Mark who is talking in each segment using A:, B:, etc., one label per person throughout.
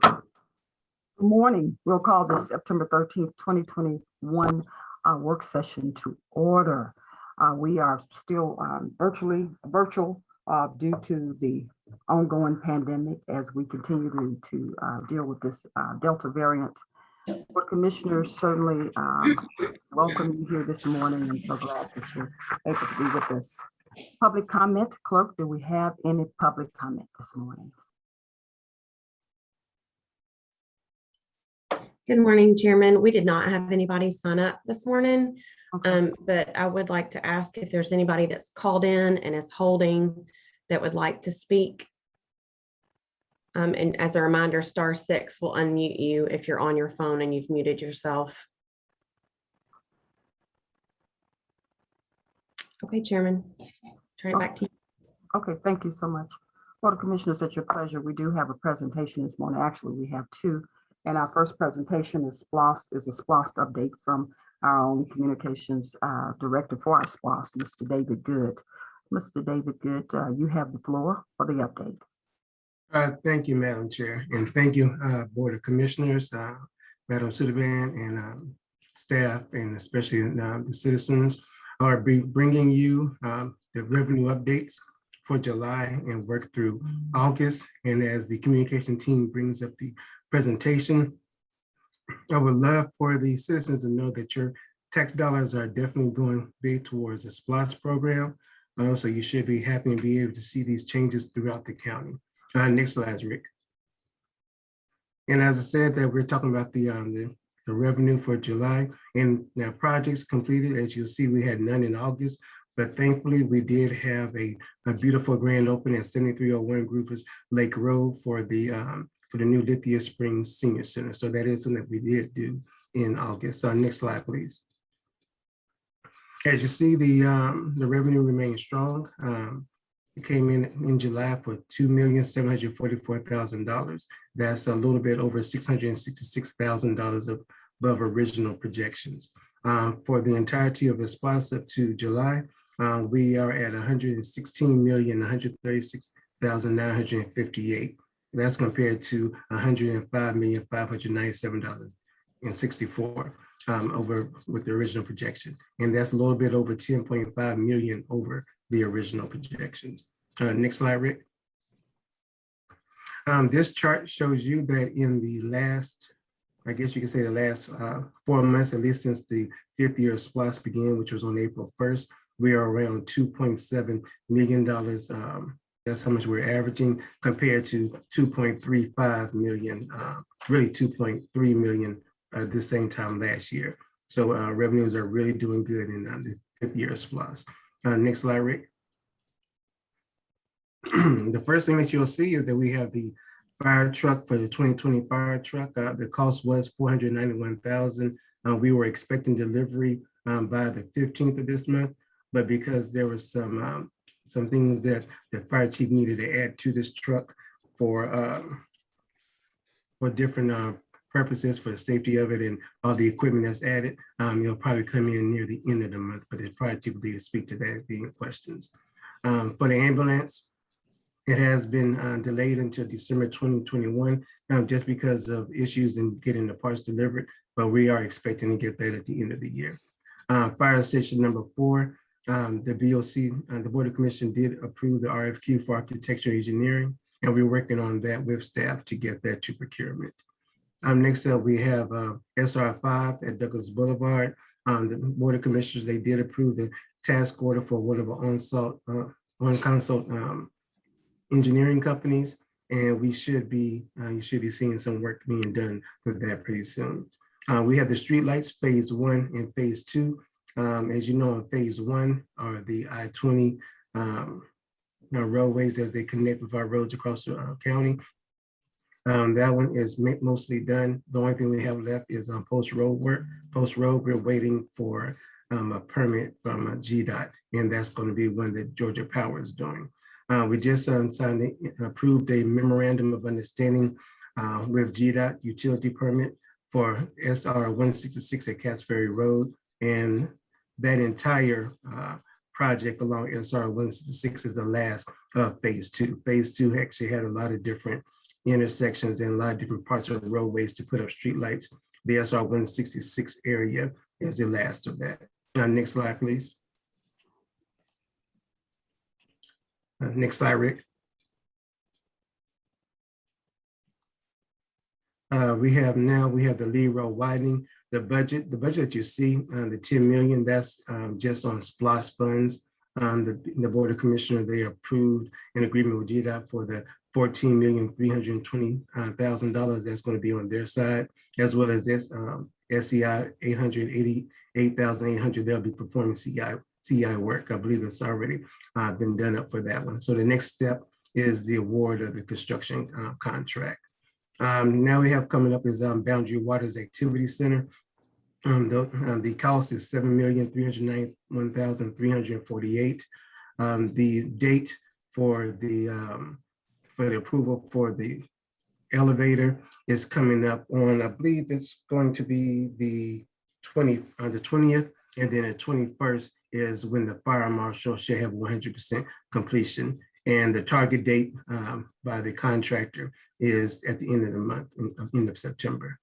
A: Good morning. We'll call this September thirteenth, twenty twenty-one uh, work session to order. Uh, We are still um, virtually, virtual uh, due to the ongoing pandemic as we continue to, to uh, deal with this uh, Delta variant. For commissioners, certainly um, welcome you here this morning and so glad that you're able to be with us. Public comment, clerk, do we have any public comment this morning?
B: Good morning, Chairman. We did not have anybody sign up this morning,
A: Okay.
B: um, but I would like to ask if there's anybody that's called in and is holding that would like to speak. Um, and as a reminder, star six will unmute you if you're on your phone and you've muted yourself. Okay, Chairman, turn it back to you.
A: Okay, thank you so much. Board of Commissioners, at your pleasure, we do have a presentation this morning. Actually, we have two. And our first presentation is SPLOST, is a SPLOST update from our own Communications uh, Director for our SPLOST, Mr. David Good. Mr. David Good, uh, you have the floor for the update.
C: Uh, Thank you, Madam Chair, and thank you, uh, Board of Commissioners, uh, Madam Subadan and um, staff, and especially uh, the citizens are bringing you um, the revenue updates for July and work through August. And as the communication team brings up the presentation, I would love for the citizens to know that your tax dollars are definitely going big towards the SPLOST program. Uh, So you should be happy and be able to see these changes throughout the county. Uh, next slide, Rick. And as I said, that we're talking about the, um, the, the revenue for July and now projects completed, as you'll see, we had none in August, but thankfully we did have a, a beautiful grand opening at seventy-three oh one Groovers Lake Road for the, um, for the new Lithia Springs Senior Center. So that is something that we did do in August. So next slide, please. As you see, the, um, the revenue remains strong. Um, it came in in July for two million, seven hundred forty-four thousand dollars. That's a little bit over six hundred and sixty-six thousand dollars above original projections. Um, for the entirety of the spots up to July, uh, we are at one hundred sixteen million, one hundred thirty-six thousand, nine hundred and fifty-eight. That's compared to one hundred and five million, five hundred ninety-seven dollars and sixty-four um, over with the original projection. And that's a little bit over ten point five million over the original projections. Uh, next slide, Rick. Um, this chart shows you that in the last, I guess you could say the last uh, four months, at least since the fifth year of SPLOST began, which was on April 1st, we are around $2.7 million. Um, that's how much we're averaging compared to 2.35 million, uh, really 2.3 million uh, the same time last year. So uh, revenues are really doing good in uh, the fifth year SPLOST. Uh, next slide, Rick. the first thing that you'll see is that we have the fire truck for the 2020 fire truck. Uh, the cost was 491,000. Uh, we were expecting delivery um, by the 15th of this month, but because there was some um, some things that the fire chief needed to add to this truck for um, for different uh, purposes for the safety of it and all the equipment that's added. Um, it'll probably come in near the end of the month, but it's probably too early to speak to that if any questions. Um, for the ambulance, it has been uh, delayed until December 2021, um, just because of issues in getting the parts delivered, but we are expecting to get that at the end of the year. Uh, fire station number four, um, the BOC, uh, the Board of Commission did approve the RFQ for architecture engineering, and we're working on that with staff to get that to procurement. Um, next up, we have uh, SR five at Douglas Boulevard. Um, the Board of Commissioners, they did approve the task order for one of our on-salt, uh, on-consult um, engineering companies, and we should be, uh, you should be seeing some work being done with that pretty soon. Uh, we have the streetlights phase one and phase two. Um, as you know, in phase one are the I-20 um, roadways as they connect with our roads across the uh, county. Um, that one is mostly done. The only thing we have left is um, post road work. Post road, we're waiting for um, a permit from uh, GDOT, and that's going to be one that Georgia Power is doing. Uh, we just um, signed, a- approved a memorandum of understanding uh, with GDOT utility permit for SR 166 at Cass Ferry Road. And that entire uh, project along SR 166 is the last of phase two. Phase two actually had a lot of different intersections and a lot of different parts of the roadways to put up streetlights. The SR one sixty-six area is the last of that. Uh, next slide, please. Uh, next slide, Rick. Uh, we have now, we have the Lee Road widening, the budget, the budget that you see, uh, the ten million, that's, um, just on SPLOST funds. Um, the, the Board of Commissioners, they approved an agreement with GDOT for the fourteen million, three hundred and twenty uh, thousand dollars that's gonna be on their side, as well as this, um, eight hundred, they'll be performing CI, CI work. I believe it's already, uh, been done up for that one. So the next step is the award of the construction, uh, contract. Um, now we have coming up is, um, Boundary Waters Activity Center. Um, the, uh, the cost is seven million, three hundred ninety-one thousand, three hundred and forty-eight. Um, the date for the, um, for the approval for the elevator is coming up on, I believe it's going to be the twenty, uh, the twentieth, and then the twenty-first is when the fire marshal should have one hundred percent completion. And the target date, um, by the contractor is at the end of the month, uh, end of September.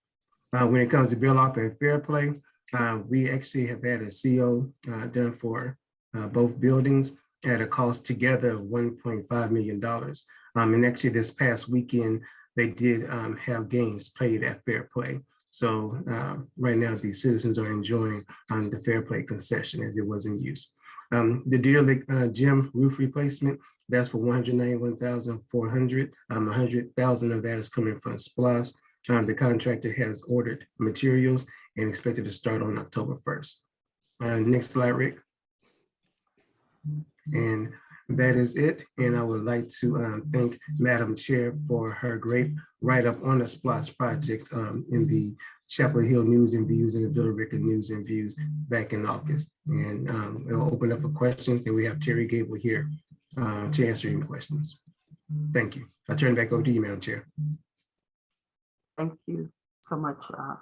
C: Uh, when it comes to Bill Arp and Fair Play, uh, we actually have had a CO, uh, done for, uh, both buildings at a cost together of one point five million dollars. Um, and actually this past weekend, they did, um, have games played at Fair Play. So, uh, right now, the citizens are enjoying, um, the Fair Play concession as it was in use. Um, the Deer Lake, uh, gym roof replacement, that's for one hundred ninety-one thousand four hundred. Um, hundred thousand of that is coming from SPLOST. Um, the contractor has ordered materials and expected to start on October first. Uh, next slide, Rick. And that is it. And I would like to um, thank Madam Chair for her great write-up on the SPLOST projects um, in the Chapel Hill News and Views and the Villa Rica News and Views back in August. And um, we'll open up for questions and we have Terry Gable here uh, to answer any questions. Thank you. I'll turn it back over to you, Madam Chair.
A: Thank you so much, uh,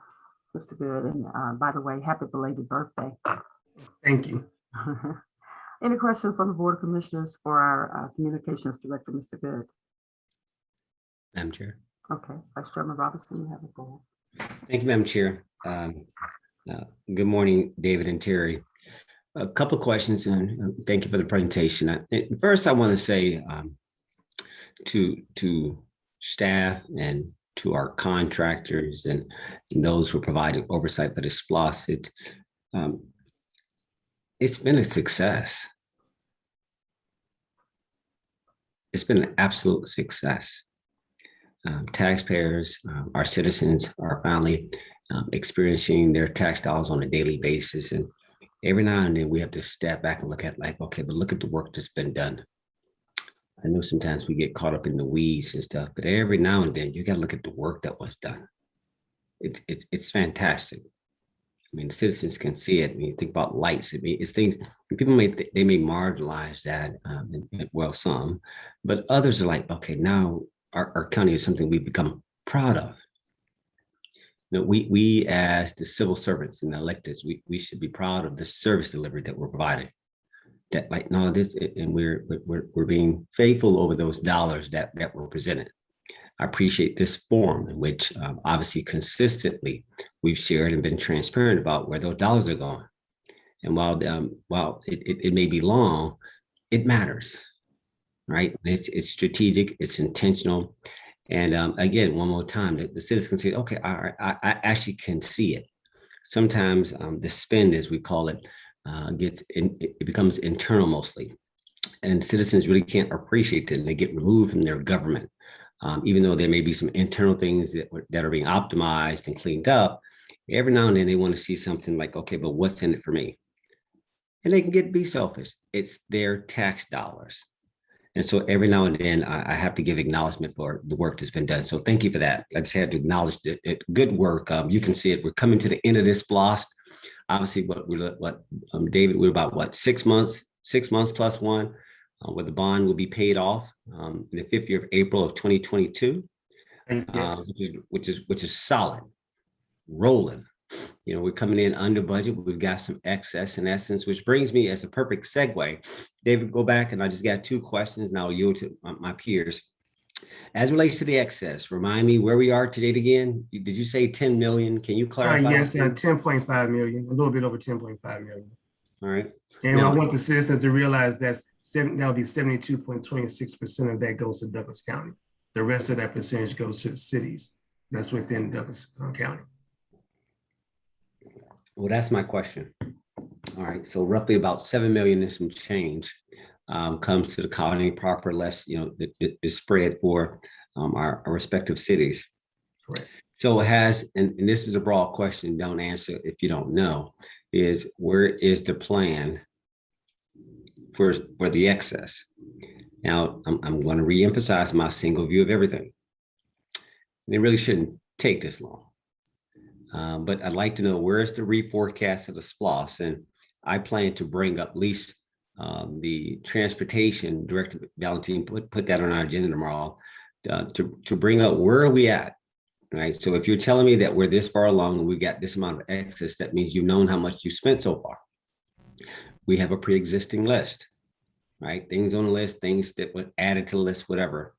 A: Mr. Good. And uh, by the way, happy belated birthday.
C: Thank you.
A: Any questions from the Board of Commissioners for our uh, Communications Director, Mr. Good?
D: Madam Chair.
A: Okay, Vice Chairman Robinson, you have the floor.
D: Thank you, Madam Chair. Um, uh, Good morning, David and Terry. A couple of questions and thank you for the presentation. Uh, eh, First, I want to say um, to, to staff and to our contractors and and those who are providing oversight for the SPLOST, it, um, it's been a success. It's been an absolute success um, taxpayers, um, our citizens are finally um, experiencing their tax dollars on a daily basis. And every now and then we have to step back and look at like, okay, but look at the work that's been done. I know sometimes we get caught up in the weeds and stuff, but every now and then you got to look at the work that was done. It's it's it's fantastic. I mean, the citizens can see it. When you think about lights, I mean, it's things people may th- they may marginalize that. Um, and, and, well, some, but others are like, okay, now our, our county is something we've become proud of. You know, we, we as the civil servants and electeds, we, we should be proud of the service delivery that we're providing. That like, no, this, and we're, we're, we're being faithful over those dollars that, that were presented. I appreciate this forum in which um, obviously consistently we've shared and been transparent about where those dollars are going. And while, um, while it, it, it may be long, it matters right? It's, it's strategic, it's intentional. And um, again, one more time, the, the citizens can say, okay, I, I, I actually can see it. Sometimes um, the spend, as we call it, uh, gets in, it becomes internal mostly. And citizens really can't appreciate it and they get removed from their government. Um, even though there may be some internal things that, that are being optimized and cleaned up, every now and then they want to see something like, okay, but what's in it for me? And they can get be selfish. It's their tax dollars. And so every now and then I, I, have to give acknowledgement for the work that's been done. So thank you for that. I just had to acknowledge it. it good work. Um, you can see it. We're coming to the end of this blast. Obviously, what we're what um, David, we're about what six months, six months plus one, uh, where the bond will be paid off um, in the fifth year of April of 2022,
C: Yes.
D: uh, which, is, which is solid, rolling. You know, we're coming in under budget. We've got some excess in essence, which brings me as a perfect segue. David, go back and I just got two questions and I'll yield to my, my peers. As relates to the excess, remind me where we are to date again? Did you say 10 million? Can you
C: Uh,
D: clarify?
C: yes, uh, ten point five million, a little bit over ten point five million.
D: All right,
C: And I want the citizens to realize that's seven, that'll be seventy-two point twenty-six percent of that goes to Douglas County. The rest of that percentage goes to the cities that's within Douglas uh, County.
D: well, that's my question. All right, so roughly about 7 million and some change um, comes to the colony proper, less, you know, is spread for um, our our respective cities.
C: Correct.
D: So it has, and, and this is a broad question, don't answer if you don't know, is where is the plan for, for the excess? Now, I'm, I'm going to reemphasize my single view of everything. And It really shouldn't take this long. Um, but I'd like to know where's the reforecast of the SPLOST? And I plan to bring up at least um, the transportation director, Valentine, put, put that on our agenda tomorrow uh, to, to bring up where are we at? Right, so if you're telling me that we're this far along and we got this amount of excess, that means you've known how much you spent so far. We have a pre-existing list, right? Things on the list, things that were added to the list, whatever.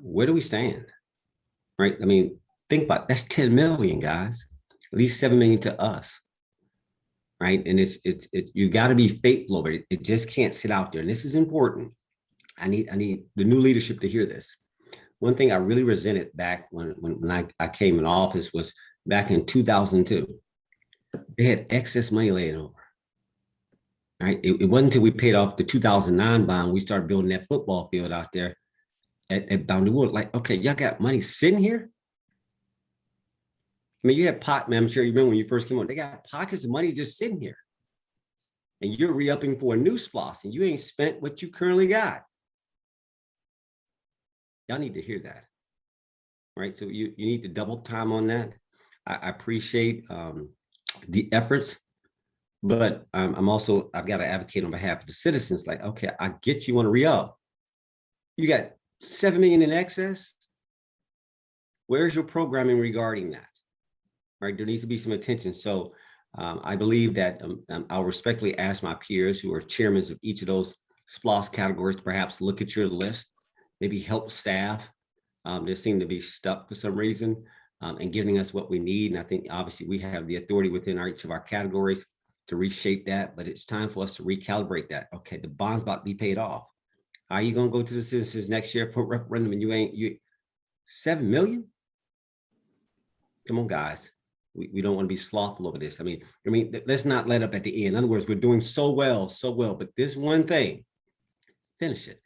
D: Where do we stand? Right, I mean, think about, it. that's 10 million, guys, at least 7 million to us. Right, and it's, it's, it's, you gotta be faithful over it. It just can't sit out there. And this is important. I need, I need the new leadership to hear this one thing I really resented back when, when, when I, I came in office was back in 2002. They had excess money laying over. Right? It, it wasn't until we paid off the 2009 bond, we started building that football field out there at, at Boundary Wood. Like, okay, y'all got money sitting here? Mean, you had pot, man, I'm sure you remember when you first came on, they got pockets of money just sitting here. And you're re-upping for a new SPLOST and you ain't spent what you currently got. Y'all need to hear that. Right, so you, you need to double time on that. I, I appreciate um, the efforts. But um, I'm also, I've got to advocate on behalf of the citizens, like, okay, I get you want to re-up. You got seven million in excess. Where's your programming regarding that? Right, there needs to be some attention. So um, I believe that um, um, I'll respectfully ask my peers who are chairmen of each of those SPLOST categories, to perhaps look at your list maybe help staff. Um, they seem to be stuck for some reason um, and giving us what we need. And I think obviously we have the authority within our, each of our categories to reshape that, but it's time for us to recalibrate that. Okay, the bond's about to be paid off. Are you gonna go to the citizens next year for referendum and you ain't, you, seven million? Come on, guys. We, we don't want to be slothful over this. I mean, I mean, let's not let up at the end. In other words, we're doing so well, so well, but this one thing, finish it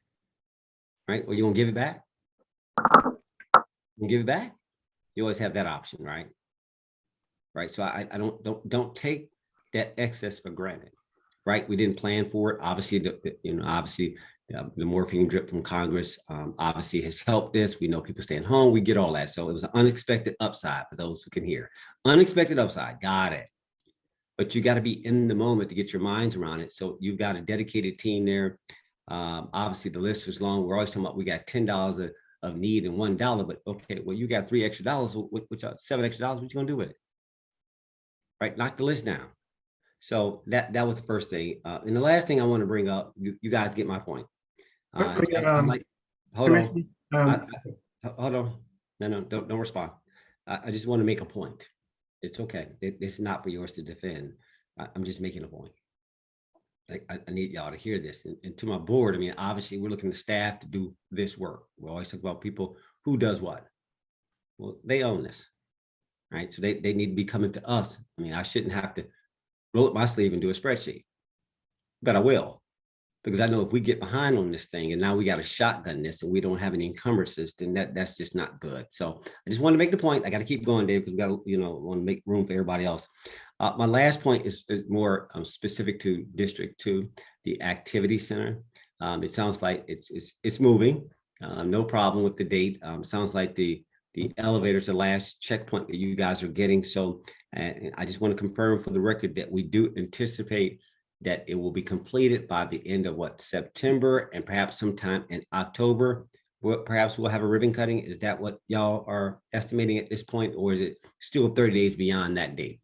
D: right? Or you gonna give it back? You give it back? You always have that option, right? Right, so I, I don't, don't, don't take that excess for granted, right? We didn't plan for it. Obviously, the, you know, obviously, the morphine drip from Congress, um, obviously has helped this. We know people staying home, we get all that. So it was an unexpected upside for those who can hear. Unexpected upside, got it. But you gotta be in the moment to get your minds around it. So you've got a dedicated team there. Um, obviously the list is long. We're always talking about, we got ten dollars of, of need and one dollar, but okay, well, you got three extra dollars, which seven extra dollars, what you gonna do with it? Right, knock the list down. So that, that was the first thing. Uh, and the last thing I want to bring up, you, you guys get my point. Uh, I-
C: um,
D: like- Hold on,
C: Commissioner,
D: I-
C: um,
D: I- hold on. No, no, don't, don't respond. I, I just want to make a point. It's okay. It- It's not for yours to defend. I, I'm just making a point. I need y'all to hear this. And, and to my board, I mean, obviously, we're looking to staff to do this work. We always talk about people who does what. Well, they own this, right? So they, they need to be coming to us. I mean, I shouldn't have to roll up my sleeve and do a spreadsheet. But I will, because I know if we get behind on this thing and now we got to shotgun this and we don't have any encumbrances, then that, that's just not good. So I just want to make the point. I got to keep going, Dave, because we got to, you know, want to make room for everybody else. Uh, my last point is, is more um, specific to District Two, the Activity Center. Um, it sounds like it's, it's, it's moving. Uh, no problem with the date. Um, sounds like the, the elevator's the last checkpoint that you guys are getting. So I just want to confirm for the record that we do anticipate that it will be completed by the end of what, September and perhaps sometime in October. Well, perhaps we'll have a ribbon cutting. Is that what y'all are estimating at this point, or is it still 30 days beyond that date?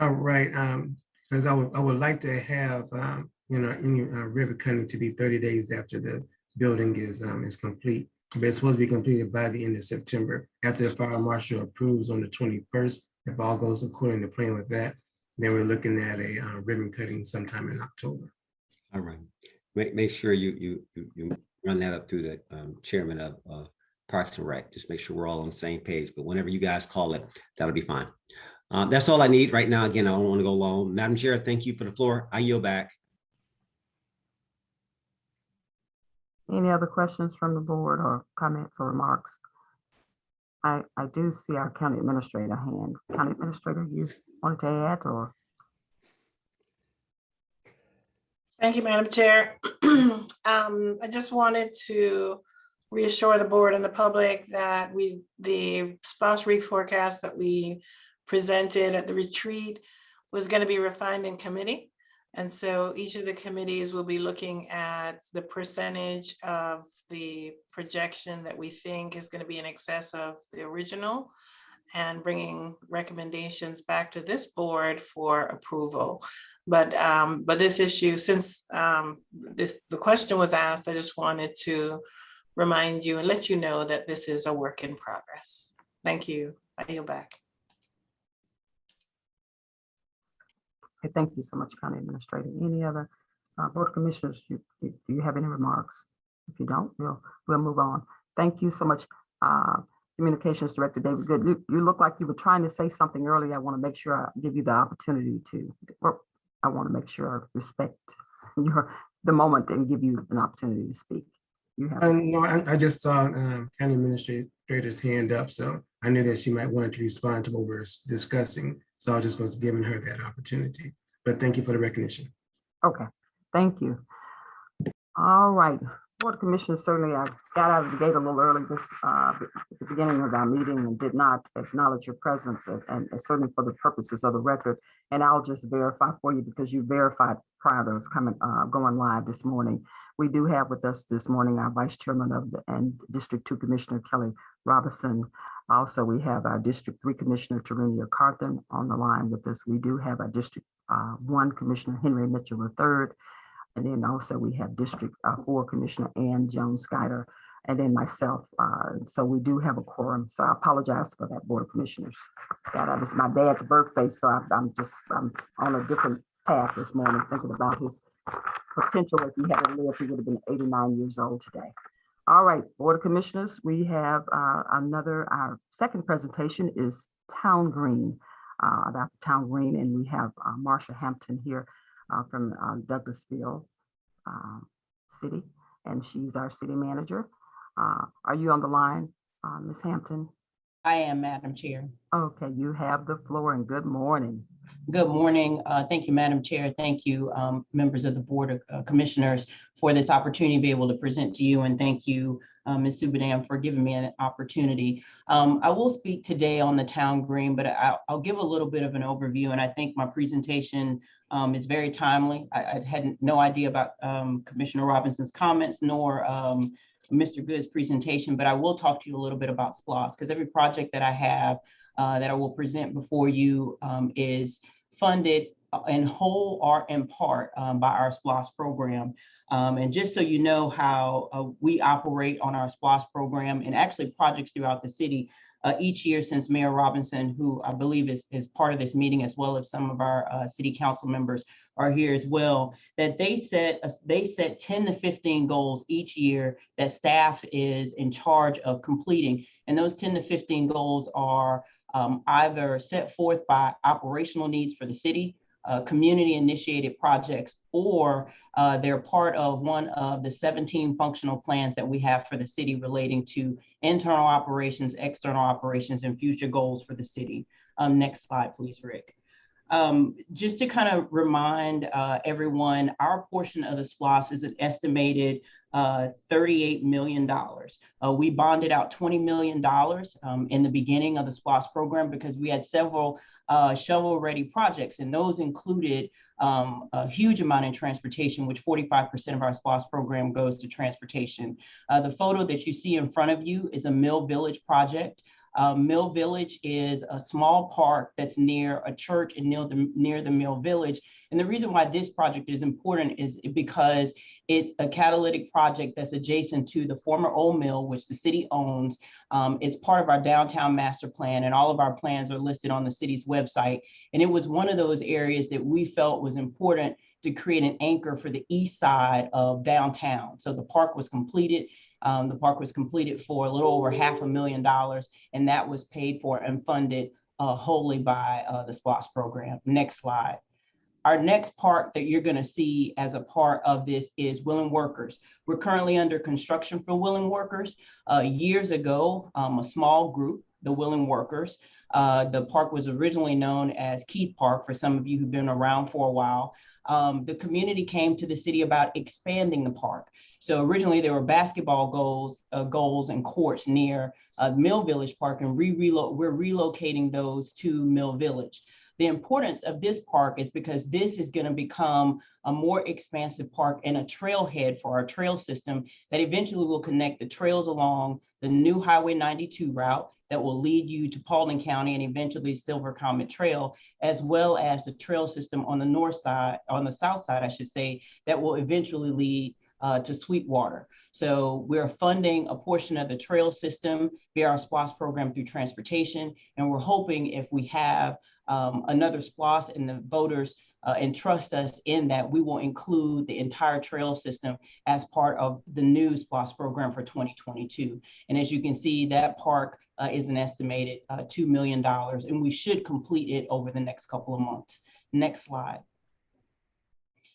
C: All right, um, because I would, I would like to have, um, you know, any uh, ribbon cutting to be thirty days after the building is, um, is complete. But it's supposed to be completed by the end of September, after the fire marshal approves on the twenty-first. If all goes according to plan with that, then we're looking at a uh, ribbon cutting sometime in October.
D: All right. Make, make sure you, you, you, you run that up through the um, chairman of, of Parks and Rec. Just make sure we're all on the same page, but whenever you guys call it, that'll be fine. Um, that's all I need right now. Again, I don't want to go long. Madam Chair, thank you for the floor. I yield back.
A: Any other questions from the board or comments or remarks? I, I do see our county administrator hand. County administrator, you wanted to add or?
E: Thank you, Madam Chair. Um, I just wanted to reassure the board and the public that we, the SPLOST reforecast that we presented at the retreat was going to be refined in committee. And so each of the committees will be looking at the percentage of the projection that we think is going to be in excess of the original and bringing recommendations back to this board for approval. But, um, but this issue, since, um, this, the question was asked, I just wanted to remind you and let you know that this is a work in progress. Thank you. I yield back.
A: Thank you so much, County Administrator. Any other uh, Board of Commissioners, do you have any remarks? If you don't, we'll, we'll move on. Thank you so much, uh, Communications Director David Good. You, you look like you were trying to say something earlier. I want to make sure I give you the opportunity to, I want to make sure I respect your, the moment and give you an opportunity to speak. You have,
C: And no, I, I just saw um, county administrator's hand up, so I knew that she might want to respond to what we're discussing. So I just was giving her that opportunity. But thank you for the recognition.
A: okay, thank you. All right, Board of Commissioners, certainly I got out of the gate a little early this, uh, at the beginning of our meeting and did not acknowledge your presence and- and certainly for the purposes of the record. And I'll just verify for you because you verified prior to us coming, uh, going live this morning. We do have with us this morning our Vice Chairman of the, and District Two Commissioner Kelly Robinson. Also, we have our District Three Commissioner Tarenia Carthen on the line with us. We do have our District, uh, One Commissioner Henry Mitchell III. And then also we have District uh, Four Commissioner Ann Jones Guider, and then myself. Uh, So we do have a quorum, so I apologize for that, Board of Commissioners. That it's my dad's birthday, so I'm- I'm just, I'm on a different path this morning, thinking about his potential. If he hadn't lived, he would have been 89 years old today. All right, Board of Commissioners, we have uh, another, our second presentation is Town Green, uh, about the Town Green, and we have uh, Marsha Hampton here uh, from uh, Douglasville uh, City, and she's our city manager. Uh, Are you on the line, uh, Ms. Hampton?
F: I am, Madam Chair.
A: Okay, you have the floor and good morning.
F: Good morning. Uh, Thank you, Madam Chair. Thank you, um, members of the Board of uh, Commissioners, for this opportunity to be able to present to you. And thank you, uh, Ms. Subadan, for giving me an opportunity. Um, I will speak today on the town green, but I'll, I'll give a little bit of an overview. And I think my presentation um, is very timely. I, I had no idea about um, Commissioner Robinson's comments nor um, Mr. Good's presentation, but I will talk to you a little bit about SPLOST because every project that I have uh, that I will present before you um, is funded uh, in whole or in part um, by our SPLOST program. Um, and just so you know how uh, we operate on our SPLOST program and actually projects throughout the city, uh, each year since Mayor Robinson, who I believe is, is part of this meeting, as well as some of our uh, city council members are here as well, that they set, a- they set 10 to 15 goals each year that staff is in charge of completing. And those 10 to 15 goals are um, either set forth by operational needs for the city, uh, community initiated projects, or uh, they're part of one of the 17 functional plans that we have for the city relating to internal operations, external operations, and future goals for the city. Um, next slide, please, Rick. Um, just to kind of remind uh, everyone, our portion of the SPLOST is an estimated uh, $38 million. Uh, we bonded out $20 million um, in the beginning of the SPLOST program because we had several uh, shovel-ready projects, and those included um, a huge amount in transportation, which 45% of our SPLOST program goes to transportation. Uh, the photo that you see in front of you is a Mill Village project. Uh, Mill Village is a small park that's near a church and near the, near the Mill Village. And the reason why this project is important is because it's a catalytic project that's adjacent to the former old mill, which the city owns. Um, it's part of our downtown master plan and all of our plans are listed on the city's website. And it was one of those areas that we felt was important to create an anchor for the east side of downtown. So the park was completed. Um, the park was completed for a little over half a million dollars, and that was paid for and funded uh, wholly by uh, the SPLOST program. Next slide. Our next part that you're going to see as a part of this is Willing Workers. We're currently under construction for Willing Workers. Uh, years ago, um, a small group, the Willing Workers, uh, the park was originally known as Keith Park for some of you who've been around for a while. Um, the community came to the city about expanding the park. So originally there were basketball goals, uh, goals and courts near uh, Mill Village Park and re we're relocating those to Mill Village. The importance of this park is because this is going to become a more expansive park and a trailhead for our trail system that eventually will connect the trails along the new Highway 92 route that will lead you to Paulding County and eventually Silver Comet Trail, as well as the trail system on the north side, on the south side, I should say, that will eventually lead uh, to Sweetwater. So we're funding a portion of the trail system via our SPLOST program through transportation. And we're hoping if we have um, another SPLOST and the voters uh, entrust us in that, we will include the entire trail system as part of the new SPLOST program for 2022. And as you can see, that park uh, is an estimated uh, $2 million, and we should complete it over the next couple of months. Next slide.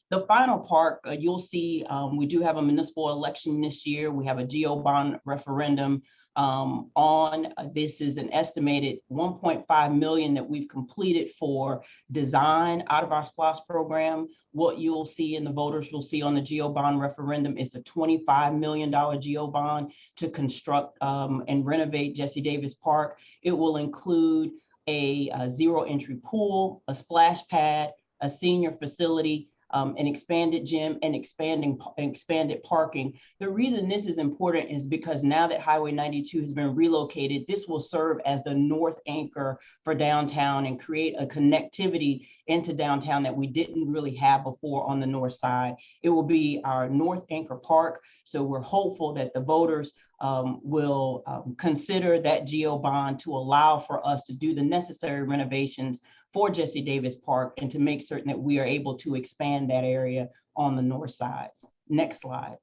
F: The final part, uh, you'll see um, we do have a municipal election this year. We have a GO bond referendum um, on. Uh, this is an estimated 1.5 million that we've completed for design out of our SPLOST program. What you'll see and the voters will see on the GO bond referendum is the $25 million GO bond to construct um, and renovate Jesse Davis Park. It will include a, a zero entry pool, a splash pad, a senior facility, um, an expanded gym and expanding expanded parking. The reason this is important is because now that Highway 92 has been relocated, this will serve as the north anchor for downtown and create a connectivity into downtown that we didn't really have before on the north side. It will be our north anchor park. So we're hopeful that the voters um, will um, consider that GO bond to allow for us to do the necessary renovations for Jesse Davis Park and to make certain that we are able to expand that area on the north side. Next slide.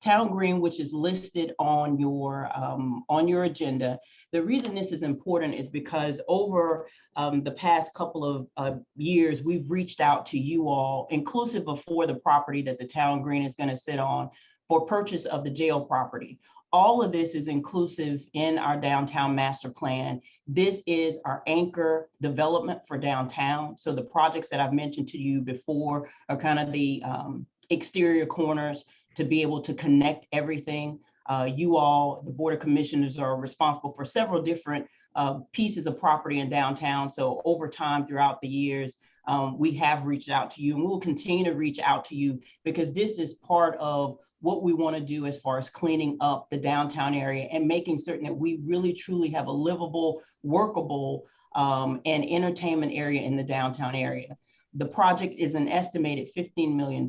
F: Town Green, which is listed on your um, on your agenda. The reason this is important is because over um, the past couple of uh, years, we've reached out to you all, inclusive before the property that the Town Green is going to sit on, for purchase of the jail property. All of this is inclusive in our downtown master plan. This is our anchor development for downtown. So the projects that I've mentioned to you before are kind of the um, exterior corners to be able to connect everything. Uh, you all, the Board of Commissioners are responsible for several different uh, pieces of property in downtown. So over time throughout the years, um, we have reached out to you and we'll continue to reach out to you because this is part of what we want to do as far as cleaning up the downtown area and making certain that we really truly have a livable, workable, um, and entertainment area in the downtown area. The project is an estimated $15 million.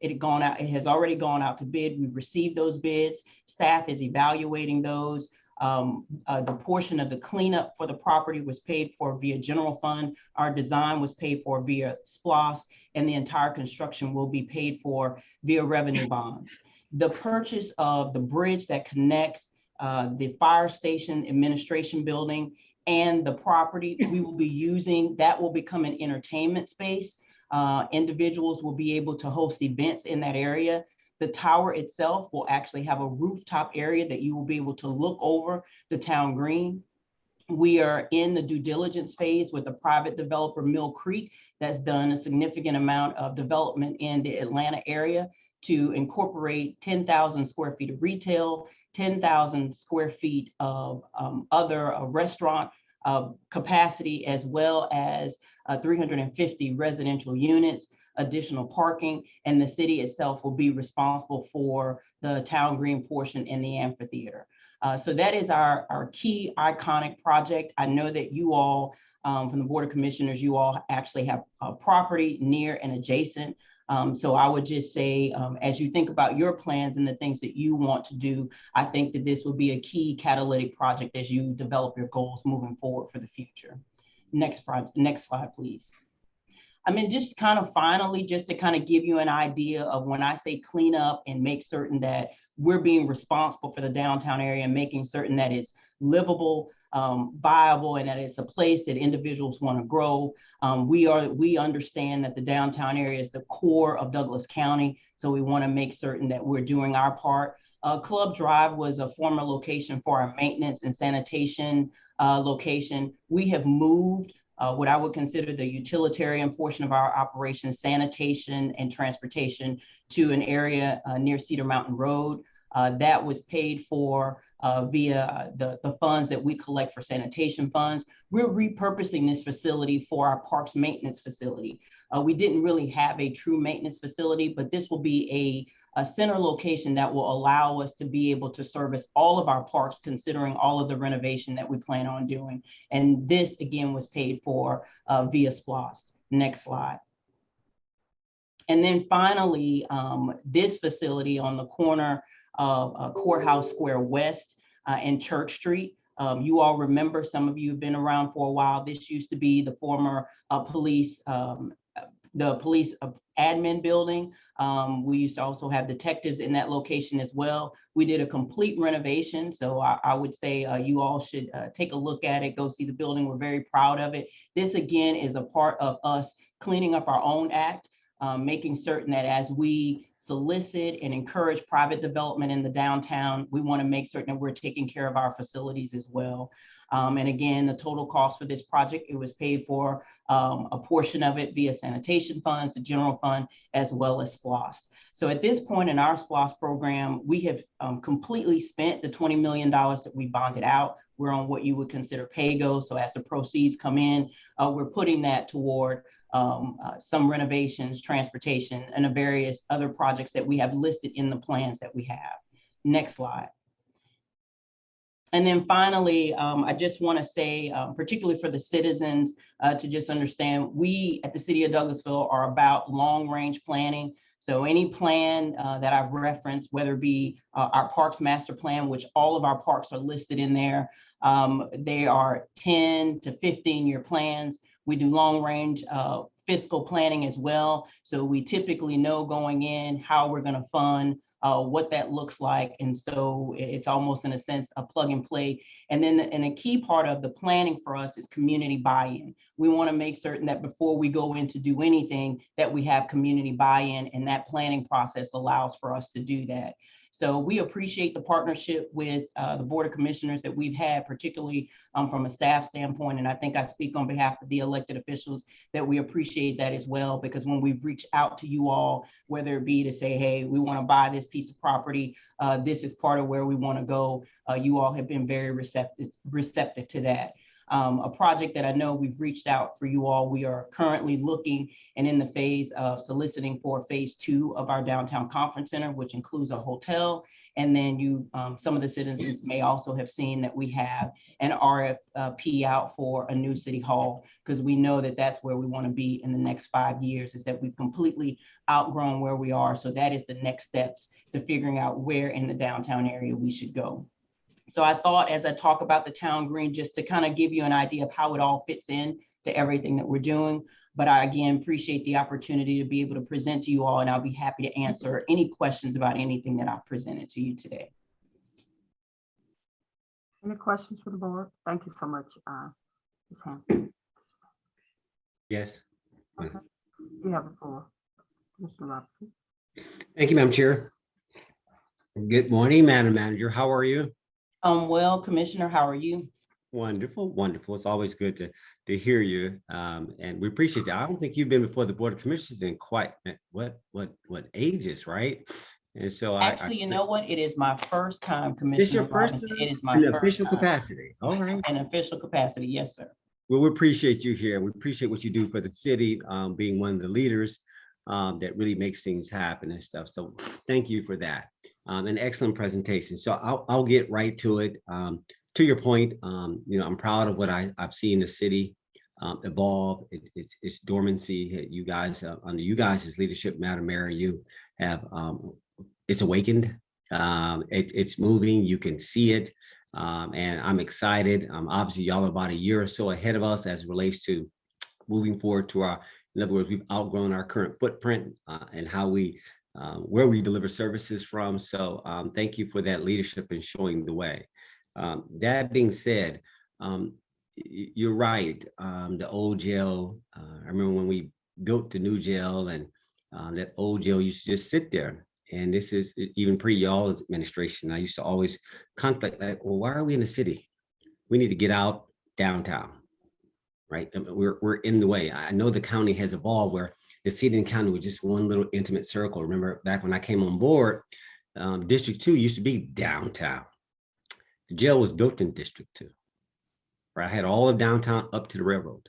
F: It had gone out, it has already gone out to bid. We've received those bids. Staff is evaluating those. Um, uh, the portion of the cleanup for the property was paid for via general fund. Our design was paid for via SPLOST, and the entire construction will be paid for via revenue bonds. The purchase of the bridge that connects uh, the fire station administration building and the property we will be using, that will become an entertainment space. Uh, individuals will be able to host events in that area. The tower itself will actually have a rooftop area that you will be able to look over the town green. We are in the due diligence phase with a private developer, Mill Creek, that's done a significant amount of development in the Atlanta area to incorporate 10,000 square feet of retail, 10,000 square feet of um, other uh, restaurant uh, capacity, as well as uh, 350 residential units additional parking, and the city itself will be responsible for the town green portion in the amphitheater. Uh, so that is our, our key iconic project. I know that you all, um, from the Board of Commissioners, you all actually have a property near and adjacent. Um, so I would just say, um, as you think about your plans and the things that you want to do, I think that this will be a key catalytic project as you develop your goals moving forward for the future. Next next slide, please. I mean, just kind of finally, just to kind of give you an idea of when I say clean up and make certain that we're being responsible for the downtown area and making certain that it's livable, um, viable, and that it's a place that individuals want to grow. Um, we are, we understand that the downtown area is the core of Douglas County. So we want to make certain that we're doing our part. Uh, Club Drive was a former location for our maintenance and sanitation uh, location. We have moved uh, what I would consider the utilitarian portion of our operation, sanitation and transportation to an area uh, near Cedar Mountain Road. Uh, that was paid for uh, via the, the funds that we collect for sanitation funds. We're repurposing this facility for our parks maintenance facility. Uh, we didn't really have a true maintenance facility, but this will be a a center location that will allow us to be able to service all of our parks, considering all of the renovation that we plan on doing. And this again was paid for uh, via SPLOST. Next slide. And then finally, um, this facility on the corner of uh, Courthouse Square West uh, and Church Street. Um, you all remember, some of you have been around for a while. This used to be the former uh, police, um, the police uh, admin building. Um, we used to also have detectives in that location as well. We did a complete renovation. So I, I would say uh, you all should uh, take a look at it, go see the building. We're very proud of it. This again is a part of us cleaning up our own act, um, making certain that as we solicit and encourage private development in the downtown, we want to make certain that we're taking care of our facilities as well. Um, and again, the total cost for this project, it was paid for um, a portion of it via sanitation funds, the general fund, as well as SPLOST. So at this point in our SPLOST program, we have um, completely spent the $20 million that we bonded out. We're on what you would consider pay-go. So as the proceeds come in, uh, we're putting that toward um, uh, some renovations, transportation, and the various other projects that we have listed in the plans that we have. Next slide. And then finally, um, I just want to say, um, particularly for the citizens, uh, to just understand, we at the City of Douglasville are about long-range planning. So any plan uh, that I've referenced, whether it be uh, our Parks Master Plan, which all of our parks are listed in there, um, they are 10 to 15 year plans. We do long-range uh, fiscal planning as well. So we typically know going in how we're going to fund uh, what that looks like. And so it's almost in a sense a plug and play. And then and a key part of the planning for us is community buy-in. We want to make certain that before we go in to do anything that we have community buy-in and that planning process allows for us to do that. So we appreciate the partnership with uh, the Board of Commissioners that we've had, particularly um, from a staff standpoint. And I think I speak on behalf of the elected officials that we appreciate that as well, because when we've reached out to you all, whether it be to say, hey, we want to buy this piece of property, uh, this is part of where we want to go, uh, you all have been very receptive, receptive to that. Um, a project that I know we've reached out for you all. We are currently looking and in the phase of soliciting for phase two of our downtown conference center, which includes a hotel. And then you, um, some of the citizens may also have seen that we have an RFP out for a new city hall because we know that that's where we want to be in the next five years is that we've completely outgrown where we are. So that is the next steps to figuring out where in the downtown area we should go. So I thought as I talk about the town green, just to kind of give you an idea of how it all fits in to everything that we're doing. But I again appreciate the opportunity to be able to present to you all, and I'll be happy to answer any questions about anything that I've presented to you today.
A: Any questions for the board? Thank you so much, uh, Ms. Hampton.
D: Yes.
A: You have the floor, Mr. Robinson.
D: Thank you, Madam Chair. Good morning, Madam Manager. How are you?
F: Um, well, Commissioner, how are you?
D: Wonderful, wonderful. It's always good to, to hear you. Um, and we appreciate you. I don't think you've been before the Board of Commissioners in quite, eh, what, what, what ages, right? And so I. I
F: Actually, you know what? It is my first time,
D: This your
F: Commissioner
D: first
F: Robinson.
D: time?
F: It is my
D: In
F: first
D: official
F: time.
D: capacity. All right.
F: In official capacity, yes, sir.
D: Well, we appreciate you here. We appreciate what you do for the city, um, being one of the leaders um, that really makes things happen and stuff. So thank you for that. Um, an excellent presentation. So I'll, I'll get right to it. Um, to your point, um, you know, I'm proud of what I, I've seen the city um, evolve. It, it's, it's dormancy. You guys, uh, under you guys' leadership, Madam Mayor, you have, um, it's awakened. Um, it, it's moving. You can see it. And I'm excited. Obviously, y'all are about a year or so ahead of us as relates to moving forward to our, in other words, we've outgrown our current footprint uh, and how we, uh, where we deliver services from. So um, thank you for that leadership and showing the way. Um, that being said, um, you're right. Um, the old jail, uh, I remember when we built the new jail and uh, that old jail used to just sit there. And this is even pre y'all's administration. I used to always contemplate like, well, why are we in the city? We need to get out downtown, right? We're, we're in the way. I know the county has evolved where the city and county was just one little intimate circle. Remember back when I came on board, um, District Two used to be downtown. The jail was built in District Two. Right? I had all of downtown up to the railroad.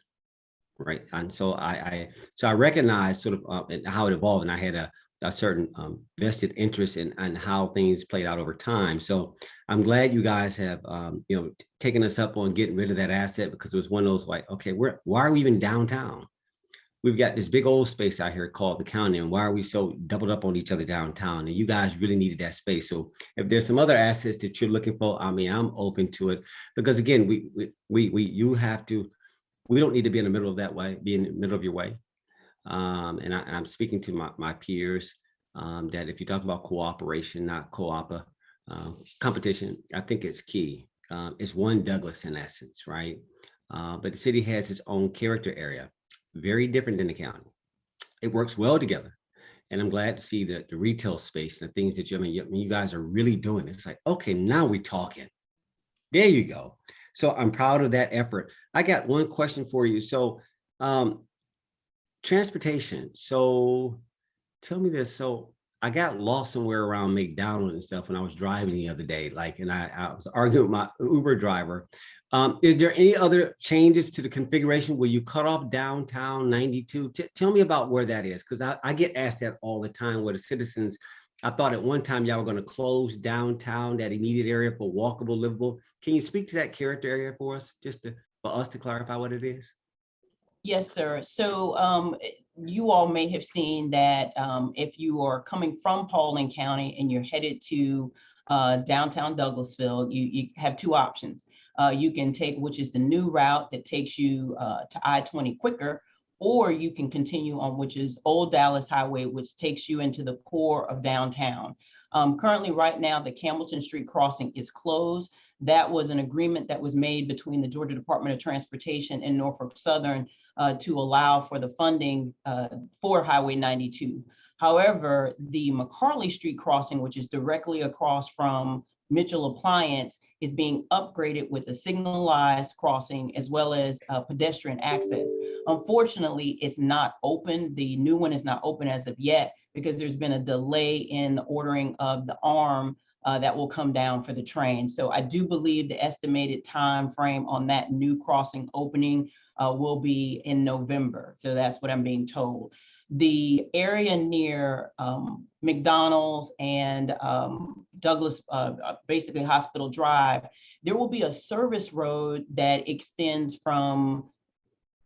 D: Right, and so I, I, so I recognized sort of uh, how it evolved and I had a, a certain um, vested interest in, in how things played out over time. So I'm glad you guys have, um, you know, taken us up on getting rid of that asset because it was one of those like, okay, we're, why are we even downtown? We've got this big old space out here called the county and why are we so doubled up on each other downtown? And you guys really needed that space. So if there's some other assets that you're looking for, I mean, I'm open to it because again, we, we, we, you have to, we don't need to be in the middle of that way, be in the middle of your way. Um, and I, I'm speaking to my, my peers, um, that if you talk about cooperation, not co-opa uh, competition, I think it's key. Um, it's one Douglas in essence, right? Uh, but the city has its own character area, very different than the county. It works well together. And I'm glad to see that the retail space and the things that you, I mean, you, I mean, you guys are really doing. It's like, okay, now we're talking. There you go. So I'm proud of that effort. I got one question for you. So um, transportation. So tell me this. So I got lost somewhere around McDonald and stuff when I was driving the other day, like, and I, I was arguing with my Uber driver. Um, is there any other changes to the configuration? Will you cut off downtown 92? T- tell me about where that is, because I, I get asked that all the time where the citizens, I thought at one time y'all were going to close downtown, that immediate area for walkable, livable. Can you speak to that character area for us, just to, for us to clarify what it is?
F: Yes, sir. So um, you all may have seen that um, if you are coming from Paulding County and you're headed to uh, downtown Douglasville, you, you have two options. Uh, you can take, which is the new route that takes you uh, to I-20 quicker, or you can continue on, which is Old Dallas Highway, which takes you into the core of downtown. Um, currently, right now, the Campbellton Street crossing is closed. That was an agreement that was made between the Georgia Department of Transportation and Norfolk Southern uh, to allow for the funding uh, for Highway 92. However, the McCarley Street crossing, which is directly across from Mitchell Appliance, is being upgraded with a signalized crossing as well as uh, pedestrian access. Unfortunately, it's not open. The new one is not open as of yet because there's been a delay in the ordering of the arm uh, that will come down for the train. So I do believe the estimated time frame on that new crossing opening uh, will be in November. So that's what I'm being told. The area near um, McDonald's and um, Douglas, uh, uh, basically Hospital Drive, there will be a service road that extends from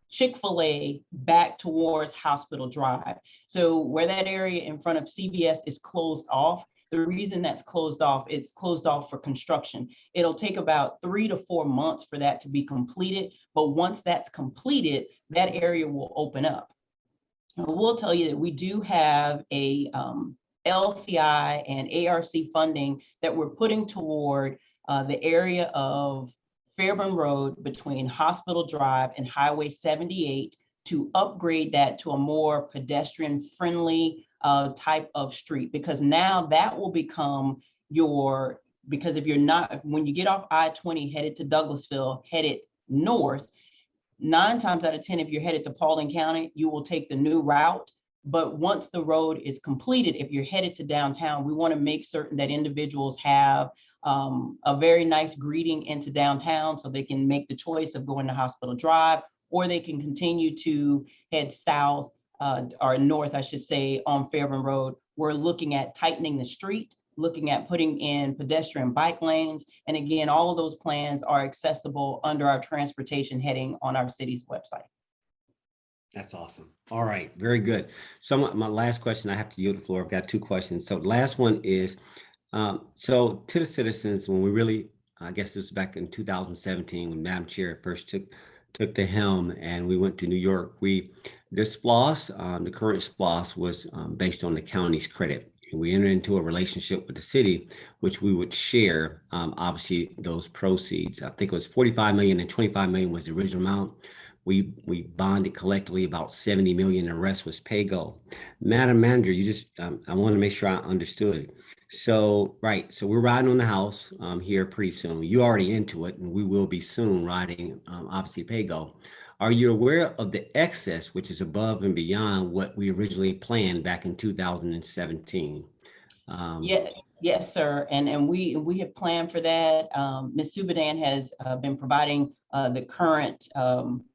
F: Chick-fil-A back towards Hospital Drive. So where that area in front of CVS is closed off, the reason that's closed off, it's closed off for construction. It'll take about three to four months for that to be completed. But once that's completed, that area will open up. I will tell you that we do have a um, LCI and ARC funding that we're putting toward uh, the area of Fairburn Road between Hospital Drive and Highway 78 to upgrade that to a more pedestrian friendly uh, type of street because now that will become your because if you're not when you get off I-20 headed to Douglasville headed north nine times out of 10 if you're headed to Paulding County you will take the new route but once the road is completed if you're headed to downtown we want to make certain that individuals have um, a very nice greeting into downtown so they can make the choice of going to Hospital Drive or they can continue to head south uh, or north, I should say, on Fairburn Road. We're looking at tightening the street looking at putting in pedestrian bike lanes. And again, all of those plans are accessible under our transportation heading on our city's website.
D: That's awesome. All right, very good. So my, last question, I have to yield the floor. I've got two questions. So last one is, um, so to the citizens, when we really, I guess this was back in 2017, when Madam Chair first took, took the helm and we went to New York, we, this SPLOST, um, the current SPLOST was um, based on the county's credit. We entered into a relationship with the city, which we would share, um, obviously, those proceeds. I think it was 45 million and 25 million was the original amount. We, we bonded collectively about 70 million, the rest was pay-go. Madam Manager, you just, um, I want to make sure I understood. So, right, so we're riding on the house, um, here pretty soon. You already into it and we will be soon riding, um, obviously pay-go. Are you aware of the excess, which is above and beyond what we originally planned back in 2017? Um,
F: Yeah, yes, sir. And, and we, we have planned for that. Um, Ms. Has uh, been providing uh, the current um,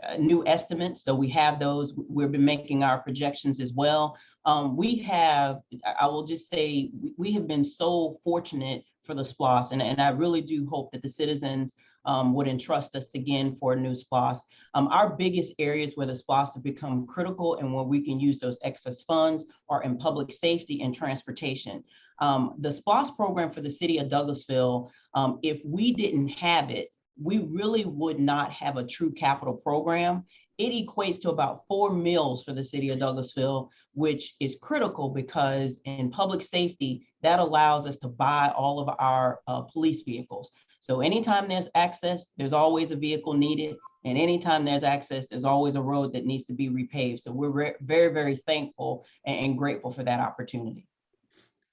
F: uh, new estimates. So we have those. We've been making our projections as well. Um, we have, I will just say, we- have been so fortunate for the SPLOST. And, and I really do hope that the citizens um, would entrust us again for a new SPLOST. Um, our biggest areas where the SPLOST have become critical and where we can use those excess funds are in public safety and transportation. Um, the SPLOST program for the city of Douglasville, um, if we didn't have it, we really would not have a true capital program. It equates to about four mills for the city of Douglasville, which is critical because in public safety, that allows us to buy all of our uh, police vehicles. So anytime there's access, there's always a vehicle needed. And anytime there's access, there's always a road that needs to be repaved. So we're re- very, very thankful and, and grateful for that opportunity.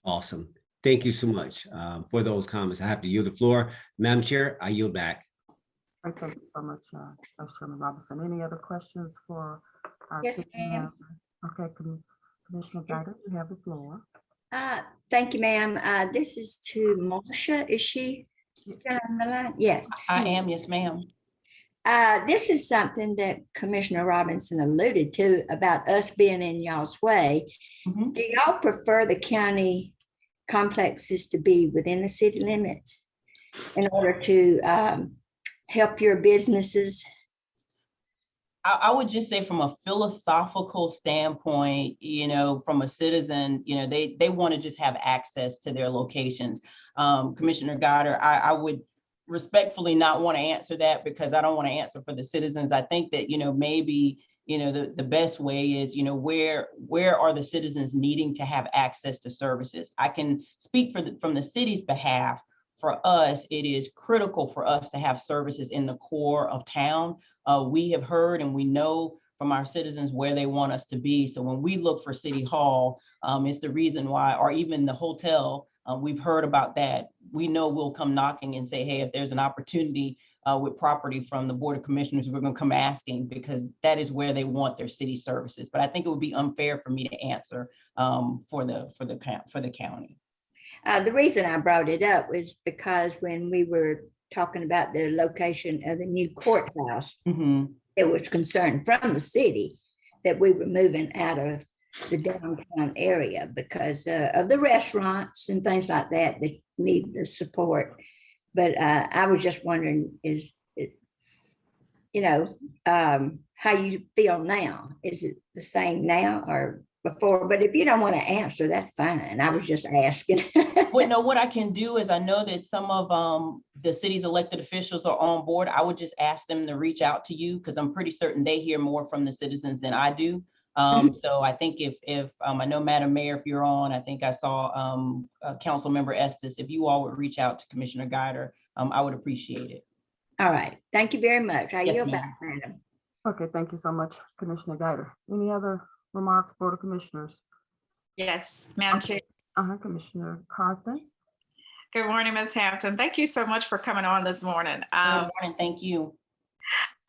D: Awesome. Thank you so much um, for those comments. I have to yield the floor. Madam Chair, I yield back.
A: All right, Thank you so much, uh, Vice Chairman Robinson. Any other questions for? our
G: Yes, ma'am.
A: Okay, Commi- Commissioner Guider, you have the floor.
G: Uh, thank you, ma'am. Uh, this is to Marcia. Is she still on the line? Yes.
F: I am, yes, ma'am.
G: Uh, this is something that Commissioner Robinson alluded to about us being in y'all's way.
F: Mhm.
G: Do y'all prefer the county complexes to be within the city limits in order to, um, help your businesses?
F: I, I would just say from a philosophical standpoint, you know, from a citizen, you know, they, they want to just have access to their locations. Um, Commissioner Goddard, I, I would respectfully not want to answer that because I don't want to answer for the citizens. I think that, you know, maybe, you know, the, the best way is, you know, where, where are the citizens needing to have access to services? I can speak for the, from the city's behalf. For us, it is critical for us to have services in the core of town. Uh, we have heard and we know from our citizens where they want us to be. So when we look for City Hall, um, it's the reason why, or even the hotel, uh, we've heard about that. We know we'll come knocking and say, hey, if there's an opportunity uh, with property from the Board of Commissioners, we're gonna come asking because that is where they want their city services. But I think it would be unfair for me to answer um, for the, for the, for the county.
G: Uh, the reason I brought it up was because when we were talking about the location of the new courthouse,
F: Mhm.
G: it was concern from the city that we were moving out of the downtown area because uh, of the restaurants and things like that that need the support. But uh, I was just wondering, is it, you know, um, how you feel now? Is it the same now or before? But if you don't want to answer, that's fine. I was just asking.
F: Well, no, what I can do is I know that some of um the city's elected officials are on board. I would just ask them to reach out to you because I'm pretty certain they hear more from the citizens than I do. Um, so I think if if um I know Madam Mayor, if you're on, I think I saw um uh, Council Member Estes, if you all would reach out to Commissioner Guider, um, I would appreciate it.
G: All right, thank you very much. I
F: Yes,
G: yield
F: ma'am.
G: back, madam.
A: Okay, thank you so much, Commissioner Guider. Any other remarks, Board of Commissioners?
H: Yes, Madam Chair.
A: Uh-huh, Commissioner Carthen?
H: Good morning, Ms. Hampton. Thank you so much for coming on this morning.
F: Good
H: Um,
F: morning, thank you.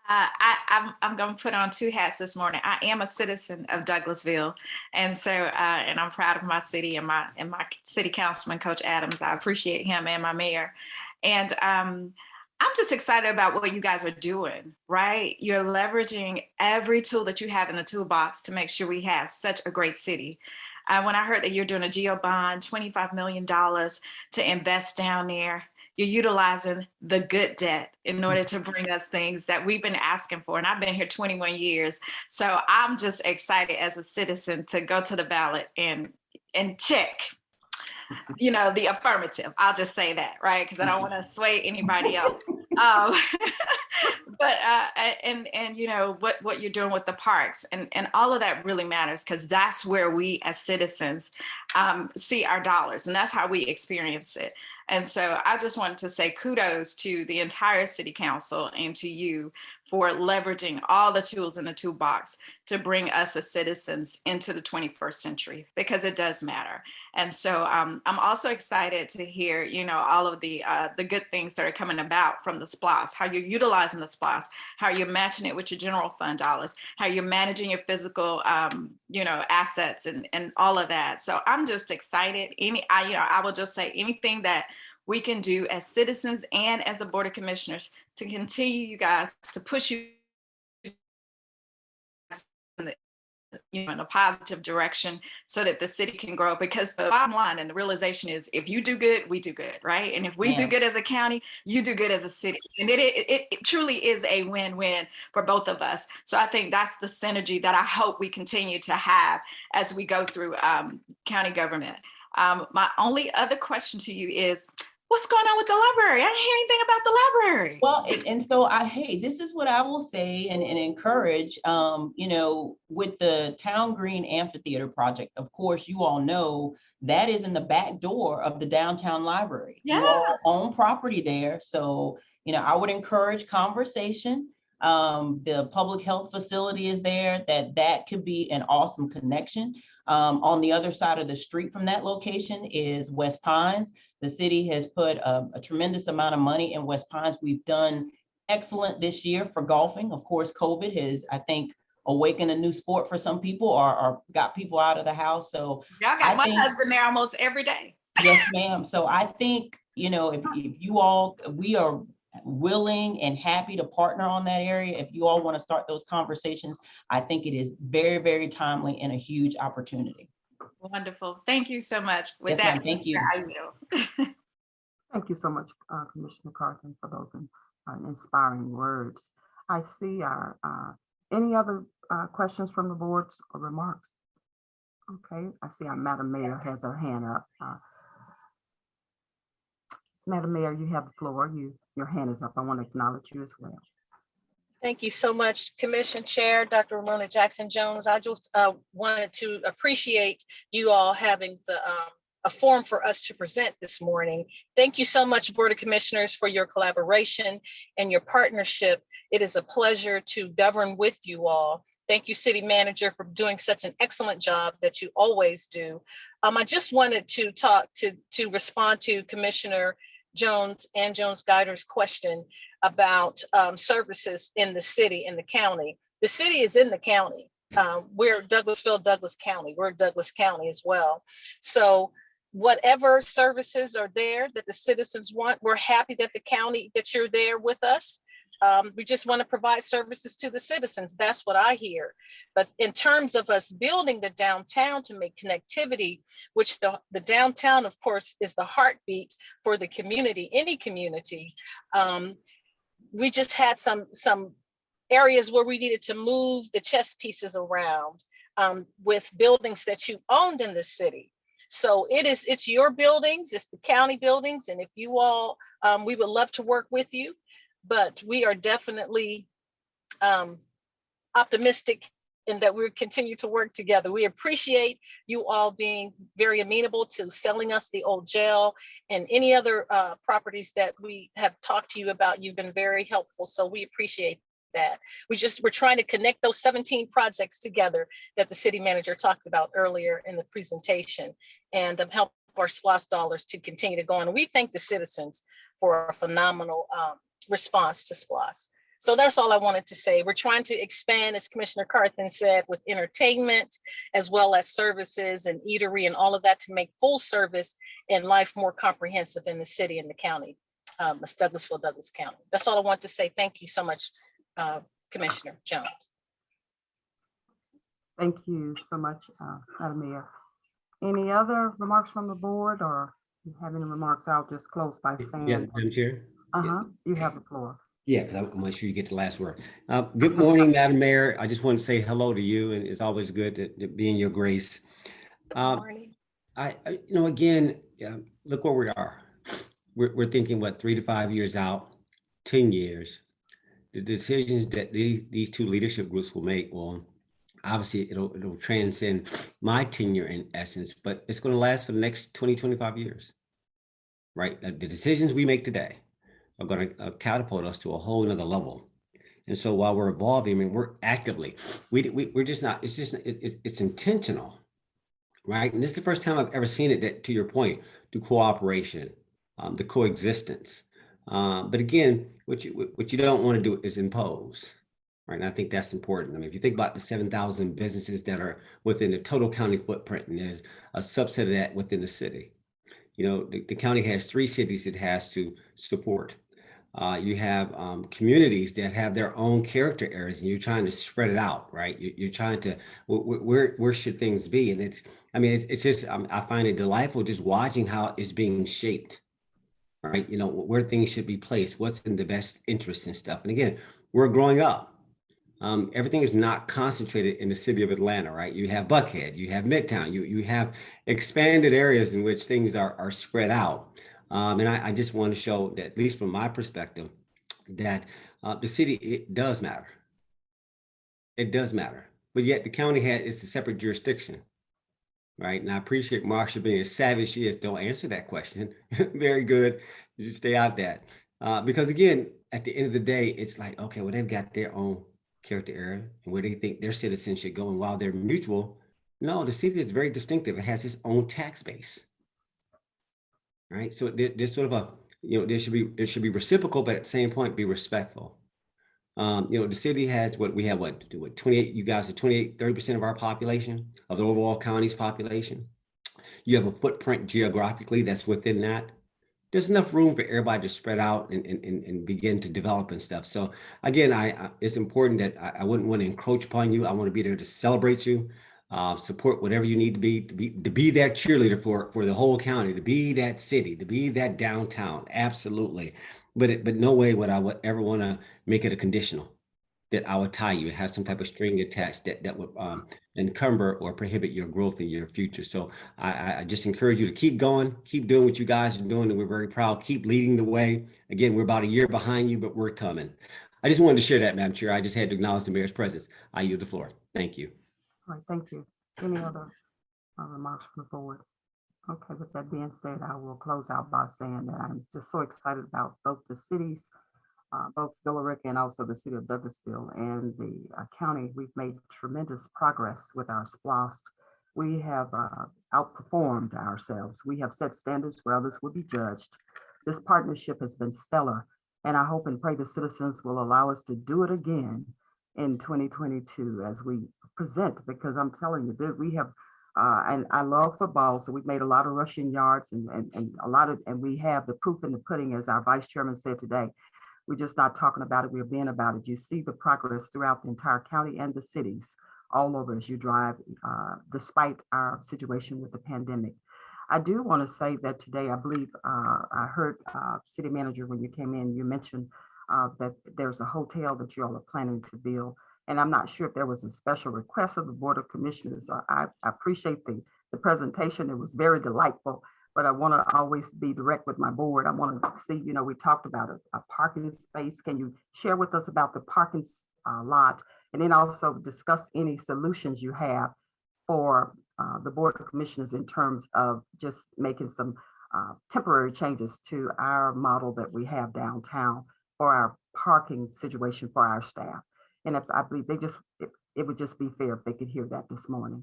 H: I, I, I'm, I'm going to put on two hats this morning. I am a citizen of Douglasville. And so, uh, and I'm proud of my city and my, and my city councilman, Coach Adams. I appreciate him and my mayor. And um, I'm just excited about what you guys are doing, right? You're leveraging every tool that you have in the toolbox to make sure we have such a great city. Uh, when I heard that you're doing a GO bond, $25 million to invest down there, you're utilizing the good debt in order to bring us things that we've been asking for. And I've been here 21 years. So I'm just excited as a citizen to go to the ballot and, and check, you know, the affirmative. I'll just say that, right? Because I don't want to sway anybody else. Um, but uh, and and you know what what you're doing with the parks and and all of that really matters because that's where we as citizens um, see our dollars and that's how we experience it. And so I just wanted to say kudos to the entire city council and to you for leveraging all the tools in the toolbox to bring us as citizens into the 21st century because it does matter. And so um, I'm also excited to hear, you know, all of the uh, the good things that are coming about from the SPLOST, how you're utilizing the SPLOST, how you're matching it with your general fund dollars, how you're managing your physical, um, you know, assets and, and all of that. So I'm just excited. Any, I, you know, I will just say anything that we can do as citizens and as a board of commissioners to continue you guys to push you in the- you know, in a positive direction so that the city can grow because the bottom line and the realization is if you do good, we do good, right? And if we do good as a county, you do good as a city. And it, it, it- it truly is a win-win for both of us. So I think that's the synergy that I hope we continue to have as we go through um, county government. Um, my only other question to you is, what's going on with the library? I didn't hear anything about the library.
F: Well, and, and so I, hey, this is what I will say and, and encourage, um, you know, with the Town Green Amphitheater project, of course, you all know that is in the back door of the downtown library. All Own property there, so, you know, I would encourage conversation. Um, the public health facility is there, that that could be an awesome connection. Um, on the other side of the street from that location is West Pines. The city has put a, a tremendous amount of money in West Pines. We've done excellent this year for golfing. Of course, COVID has, I think, awakened a new sport for some people or, or got people out of the house. So
H: Y'all
F: I
H: got my
F: think-
H: husband there almost every day.
F: Yes, ma'am. So I think, you know, if, if you all, we are willing and happy to partner on that area. If you all want to start those conversations, I think it is very, very timely and a huge opportunity.
H: Wonderful. Thank you so much. With
F: Yes,
H: that,
F: Thank you.
H: I yield.
A: Thank you so much, uh, Commissioner Carthen, for those in- uh, inspiring words. I see our, uh, any other uh, questions from the boards or remarks? Okay, I see our Madam Mayor has her hand up. Uh, Madam Mayor, you have the floor. You, your hand is up. I want to acknowledge you as well.
I: Thank you so much, Commission Chair, Dr. Romona Jackson Jones. I just uh, wanted to appreciate you all having the, um, a forum for us to present this morning. Thank you so much, Board of Commissioners, for your collaboration and your partnership. It is a pleasure to govern with you all. Thank you, City Manager, for doing such an excellent job that you always do. Um, I just wanted to talk to, to respond to Commissioner Jones and Jones Guider's question about um, services in the city, in the county. The city is in the county. Uh, we're Douglasville, Douglas County. We're Douglas County as well. So whatever services are there that the citizens want, we're happy that the county, that you're there with us. Um, we just want to provide services to the citizens. That's what I hear. But in terms of us building the downtown to make connectivity, which the, the downtown, of course, is the heartbeat for the community, any community. Um, we just had some some areas where we needed to move the chess pieces around um, with buildings that you owned in the city. So it is it's your buildings, it's the county buildings, and if you all, um, we would love to work with you, but we are definitely um, optimistic in that we'll continue to work together. We appreciate you all being very amenable to selling us the old jail and any other uh, properties that we have talked to you about. You've been very helpful, so we appreciate that. We just, we're trying to connect those 17 projects together that the city manager talked about earlier in the presentation and um, help our SPLOST dollars to continue to go on. And we thank the citizens for a phenomenal um, response to SPLOST. So that's all I wanted to say. We're trying to expand, as Commissioner Carthen said, with entertainment as well as services and eatery and all of that to make full service and life more comprehensive in the city and the county, um, it's Douglasville, Douglas County. That's all I want to say. Thank you so much, uh, Commissioner Jones.
A: Thank you so much, uh, Madam Mayor. Any other remarks from the board or you have any remarks? I'll just close by saying.
D: Yeah,
A: saying,
D: Madam Chair?
A: uh-huh, you have the floor.
D: Yeah, because I'm not sure you get the last word. Uh, Good morning, Madam Mayor. I just want to say hello to you, and it's always good to to be in your grace. Uh,
I: Morning.
D: I, I- you know, again, um, look where we are. We're, we're thinking, what, three to five years out, 10 years. The decisions that these, these two leadership groups will make will, obviously, it'll, it'll transcend my tenure in essence, but it's going to last for the next 20, 25 years. Right? Uh, The decisions we make today are going to catapult us to a whole nother level. And so while we're evolving, I mean, we're actively, we, we, we're just not, it's just, it- it's, it's intentional right? And this is the first time I've ever seen it that, to your point, the cooperation, um, the coexistence. Um, but again, what you what you don't want to do is impose, right? And I think that's important. I mean, if you think about the seven thousand businesses that are within the total county footprint, and there's a subset of that within the city. You know, the, the county has three cities it has to support. Uh, you have um, communities that have their own character areas, and you're trying to spread it out, right? You, you're trying to wh- wh- where where should things be? And it's I mean, it's, it's just, um, I find it delightful just watching how it's being shaped. Right, you know, where things should be placed, what's in the best interest and stuff. And again, we're growing up. Um, everything is not concentrated in the city of Atlanta, right? You have Buckhead, you have Midtown, you you have expanded areas in which things are are spread out. Um, and I, I just want to show that, at least from my perspective, that uh, the city it does matter. It does matter, but yet the county has it's a separate jurisdiction right? And I appreciate Marsha being as as she is. Don't answer that question. Very good. You stay out that. Uh, because again, at the end of the day, it's like, okay, well, they've got their own character area and where they think their citizens should go. And while they're mutual, no, the city is very distinctive. It has its own tax base. Right. So there- there's sort of a, you know, there should be, there should be reciprocal, but at the same point, be respectful. Um, you know, the city has what we have, what, do what, 28, you guys are 28, 30% of our population, of the overall county's population. You have a footprint geographically that's within that. There's enough room for everybody to spread out and, and, and, and begin to develop and stuff. So again, I, I- it's important that I, I wouldn't want to encroach upon you. I want to be there to celebrate you, uh, support whatever you need to be, to be, to be that cheerleader for, for the whole county, to be that city, to be that downtown. Absolutely. But it, but no way would I would ever want to make it a conditional that I would tie you, have some type of string attached that, that would um, encumber or prohibit your growth in your future. So I, I- I just encourage you to keep going, keep doing what you guys are doing, and we're very proud. Keep leading the way. Again, we're about a year behind you, but we're coming. I just wanted to share that, Madam Chair. I just had to acknowledge the mayor's presence. I yield the floor. Thank you.
A: All right, thank you. Any other uh, remarks from the board? Okay, with that being said, I will close out by saying that I'm just so excited about both the cities, uh, both Villa Rica and also the city of Douglasville and the uh, county. We've made tremendous progress with our SPLOST. We have uh, outperformed ourselves. We have set standards where others would be judged. This partnership has been stellar, and I hope and pray the citizens will allow us to do it again in 2022 as we present, because I'm telling you, that we have, uh, and I love football, so we've made a lot of rushing yards and, and, and a lot of, and we have the proof in the pudding, as our vice chairman said today. We're just not talking about it, we're being about it. You see the progress throughout the entire county and the cities all over as you drive, uh, despite our situation with the pandemic. I do want to say that today, I believe, uh, I heard, uh, city manager, when you came in, you mentioned uh, that there's a hotel that you all are planning to build. And I'm not sure if there was a special request of the Board of Commissioners. I, I appreciate the, the presentation. It was very delightful. But I want to always be direct with my board. I want to see, you know, we talked about a, a parking space. Can you share with us about the parking uh, lot? And then also discuss any solutions you have for uh, the Board of Commissioners in terms of just making some uh, temporary changes to our model that we have downtown for our parking situation for our staff. And if I believe they just, it, it would just be fair if they could hear that this morning.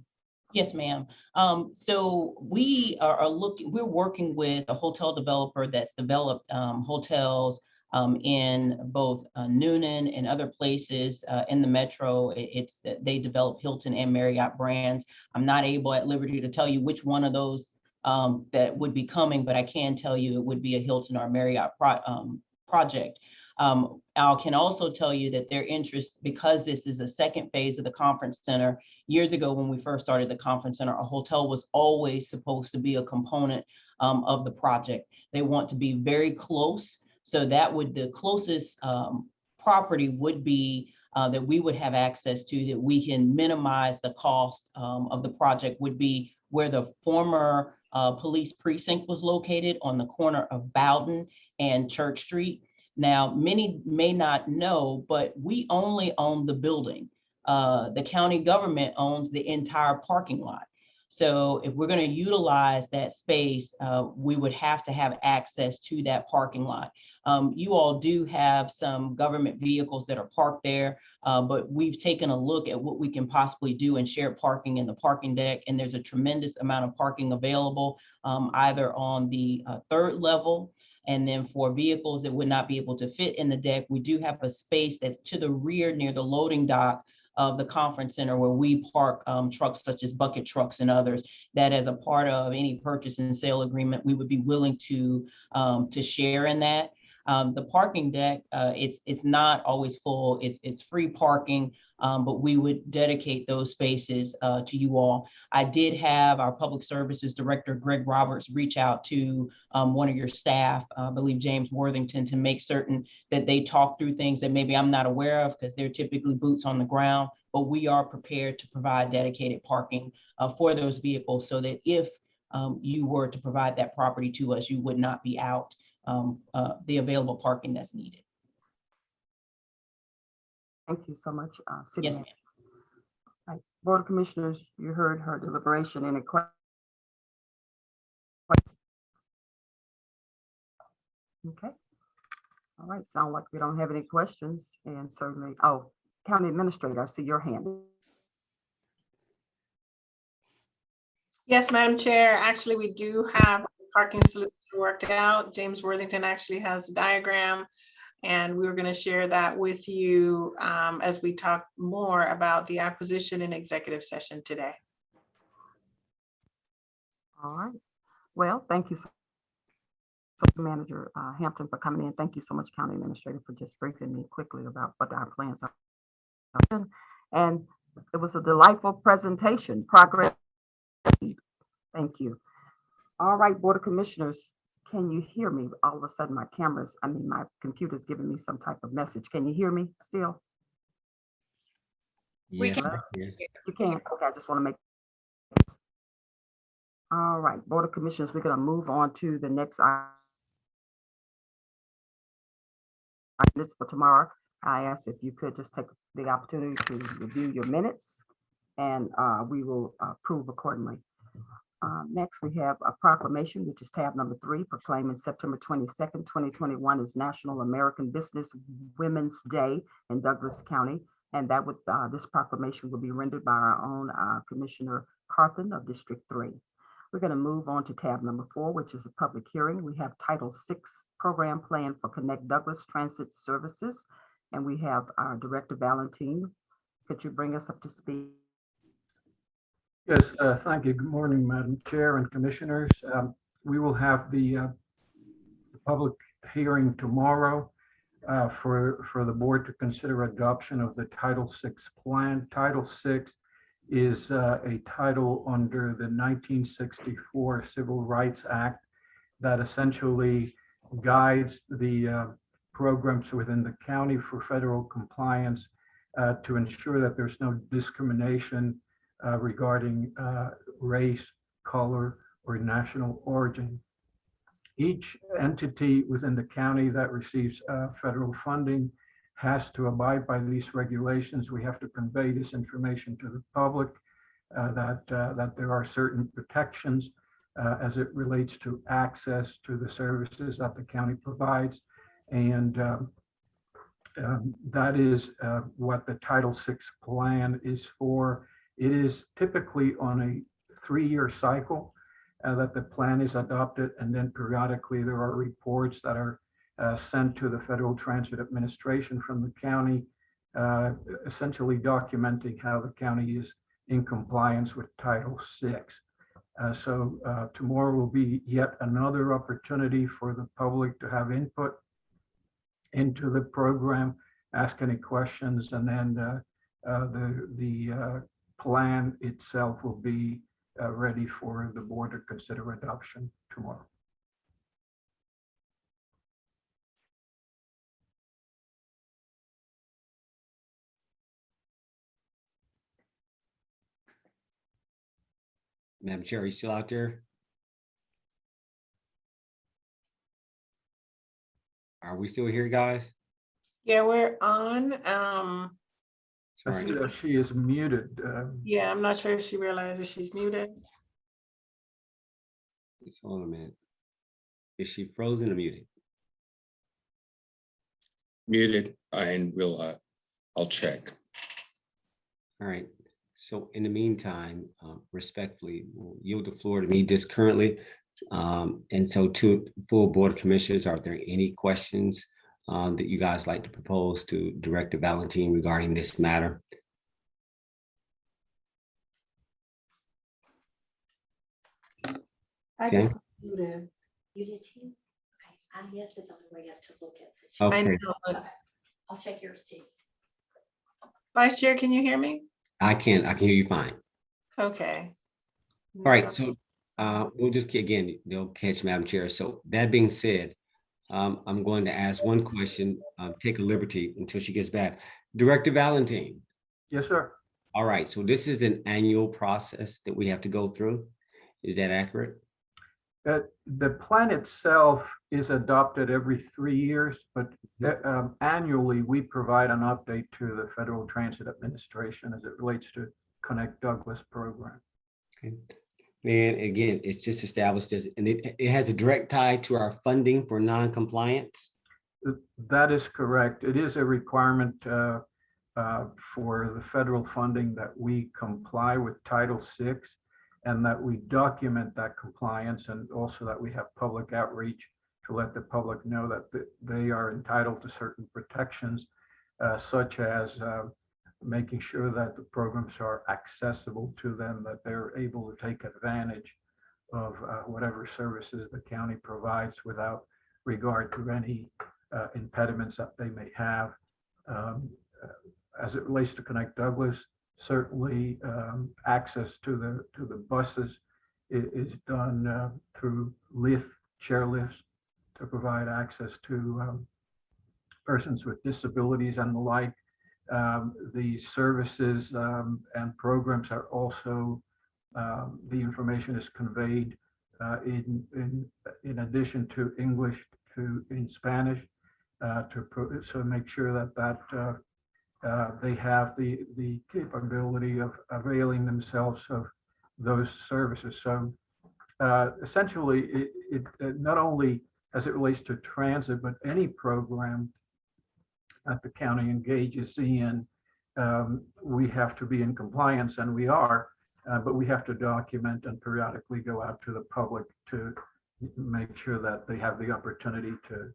F: Yes, ma'am. Um, so we are, are looking, we're working with a hotel developer that's developed, um, hotels um, in both uh, Newnan and other places, uh, in the metro. It's, they develop Hilton and Marriott brands. I'm not able at liberty to tell you which one of those, um, that would be coming, but I can tell you it would be a Hilton or Marriott pro, um, project. Um, I can also tell you that their interest, because this is a second phase of the conference center, years ago when we first started the conference center, a hotel was always supposed to be a component um, of the project. They want to be very close. So that would, the closest um, property would be uh, that we would have access to, that we can minimize the cost um, of the project would be where the former uh, police precinct was located on the corner of Bowden and Church Street. Now, many may not know, but we only own the building. Uh, the county government owns the entire parking lot. So if we're going to utilize that space, uh, we would have to have access to that parking lot. Um, you all do have some government vehicles that are parked there, uh, but we've taken a look at what we can possibly do in shared parking in the parking deck. And there's a tremendous amount of parking available um, either on the uh, third level. And then for vehicles that would not be able to fit in the deck, we do have a space that's to the rear near the loading dock of the conference center where we park um, trucks such as bucket trucks and others that as a part of any purchase and sale agreement, we would be willing to um, to share in that. Um, the parking deck, uh, it's it's not always full. It's it's free parking, um, but we would dedicate those spaces uh, to you all. I did have our public services director, Greg Roberts, reach out to um, one of your staff, I believe James Worthington, to make certain that they talk through things that maybe I'm not aware of because they're typically boots on the ground. But we are prepared to provide dedicated parking uh, for those vehicles so that if um, you were to provide that property to us, you would not be out um, uh, the available parking that's needed.
A: Thank you so much, uh, City
F: Yes,
A: Manager.
F: ma'am.
A: Right. Board of Commissioners, you heard her deliberation. Any que- Okay. All right, sound like we don't have any questions and certainly, oh, County Administrator, I see your hand.
E: Yes, Madam Chair, actually, we do have the parking solution worked out. James Worthington actually has a diagram. And we were going to share that with you um, as we talk more about the acquisition in executive session today.
A: All right. Well, thank you. so- Manager uh, Hampton for coming in. Thank you so much, County Administrator, for just briefing me quickly about what our plans are. And it was a delightful presentation, progress. Thank you. All right, Board of Commissioners, can you hear me? All of a sudden, my cameras, I mean, my computer's giving me some type of message. Can you hear me still?
H: We
D: Yes,
A: can-
D: I can.
A: You can, okay, I just want to make. All right, Board of Commissioners, we're gonna move on to the next. i- Minutes for tomorrow. I asked if you could just take the opportunity to review your minutes and uh, we will approve accordingly. Uh, Next, we have a proclamation, which is tab number three, proclaiming September twenty-second, twenty twenty-one is National American Business Women's Day in Douglas County. And that would, uh, this proclamation will be rendered by our own, uh, Commissioner Carthen of District Three. We're gonna move on to tab number four, which is a public hearing. We have Title VI Program Plan for Connect Douglas Transit Services. And we have our Director Valentine. Could you bring us up to speed?
J: Yes, uh, thank you. Good morning, Madam Chair and Commissioners. Um, We will have the uh, public hearing tomorrow uh, for, for the board to consider adoption of the Title VI plan. Title VI is uh, a title under the 1964 Civil Rights Act that essentially guides the uh, programs within the county for federal compliance uh, to ensure that there's no discrimination uh, regarding uh, race, color, or national origin. Each entity within the county that receives uh, federal funding has to abide by these regulations. We have to convey this information to the public uh, that, uh, that there are certain protections uh, as it relates to access to the services that the county provides. And um, um, that is uh, what the Title VI plan is for. It is typically on a three-year cycle uh, that the plan is adopted, and then periodically there are reports that are uh, sent to the Federal Transit Administration from the county, uh, essentially documenting how the county is in compliance with Title VI. Uh, So uh, tomorrow will be yet another opportunity for the public to have input into the program, ask any questions, and then uh, the, the plan itself will be uh, ready for the board to consider adoption tomorrow.
D: Madam Chair, are you still out there? Are we still here, guys?
E: Yeah, we're on. Um,
J: I
D: Sorry.
J: see that she is muted. um,
E: yeah, I'm not sure if she realizes she's muted.
D: Just hold on a minute. Is she frozen or muted?
K: muted and we'll, uh, I'll check.
D: All right, so in the meantime, um, respectfully, we'll yield the floor to me just currently. Um, And so to full Board of Commissioners, are there any questions um, that you guys like to propose to Director Valentine regarding this matter?
E: I
D: Okay.
E: just muted.
L: You did too? Okay, IES is on the way up to look at. the
E: I
D: Okay,
E: know,
L: Okay, I'll check yours too.
E: Vice Chair, can you hear me?
D: I can, I can hear you fine.
E: Okay.
D: All right, so uh, we'll just, again, they'll catch Madam Chair. So that being said, um, I'm going to ask one question, um, take a liberty until she gets back. Director Valentine,
J: Yes, sir.
D: all right, so this is an annual process that we have to go through. Is that accurate?
J: Uh, The plan itself is adopted every three years, but uh, um, annually, we provide an update to the Federal Transit Administration as it relates to Connect Douglas program.
D: Okay. And again, it's just established as, and it, it has a direct tie to our funding for non-compliance.
J: That is correct. It is a requirement uh, uh, for the federal funding that we comply with Title VI and that we document that compliance and also that we have public outreach to let the public know that th- they are entitled to certain protections uh, such as uh, making sure that the programs are accessible to them, that they're able to take advantage of uh, whatever services the county provides without regard to any uh, impediments that they may have. Um, uh, As it relates to Connect Douglas, certainly um, access to the, to the buses i- is done uh, through lift, chair lifts to provide access to um, persons with disabilities and the like. Um, The services um, and programs are also, um, the information is conveyed uh, in, in, in addition to English to, in Spanish uh, to, pro- so make sure that that uh, uh, they have the, the capability of availing themselves of those services. So uh, essentially, it, it, it not only as it relates to transit, but any program that the county engages in, um, we have to be in compliance, and we are, uh, but we have to document and periodically go out to the public to make sure that they have the opportunity to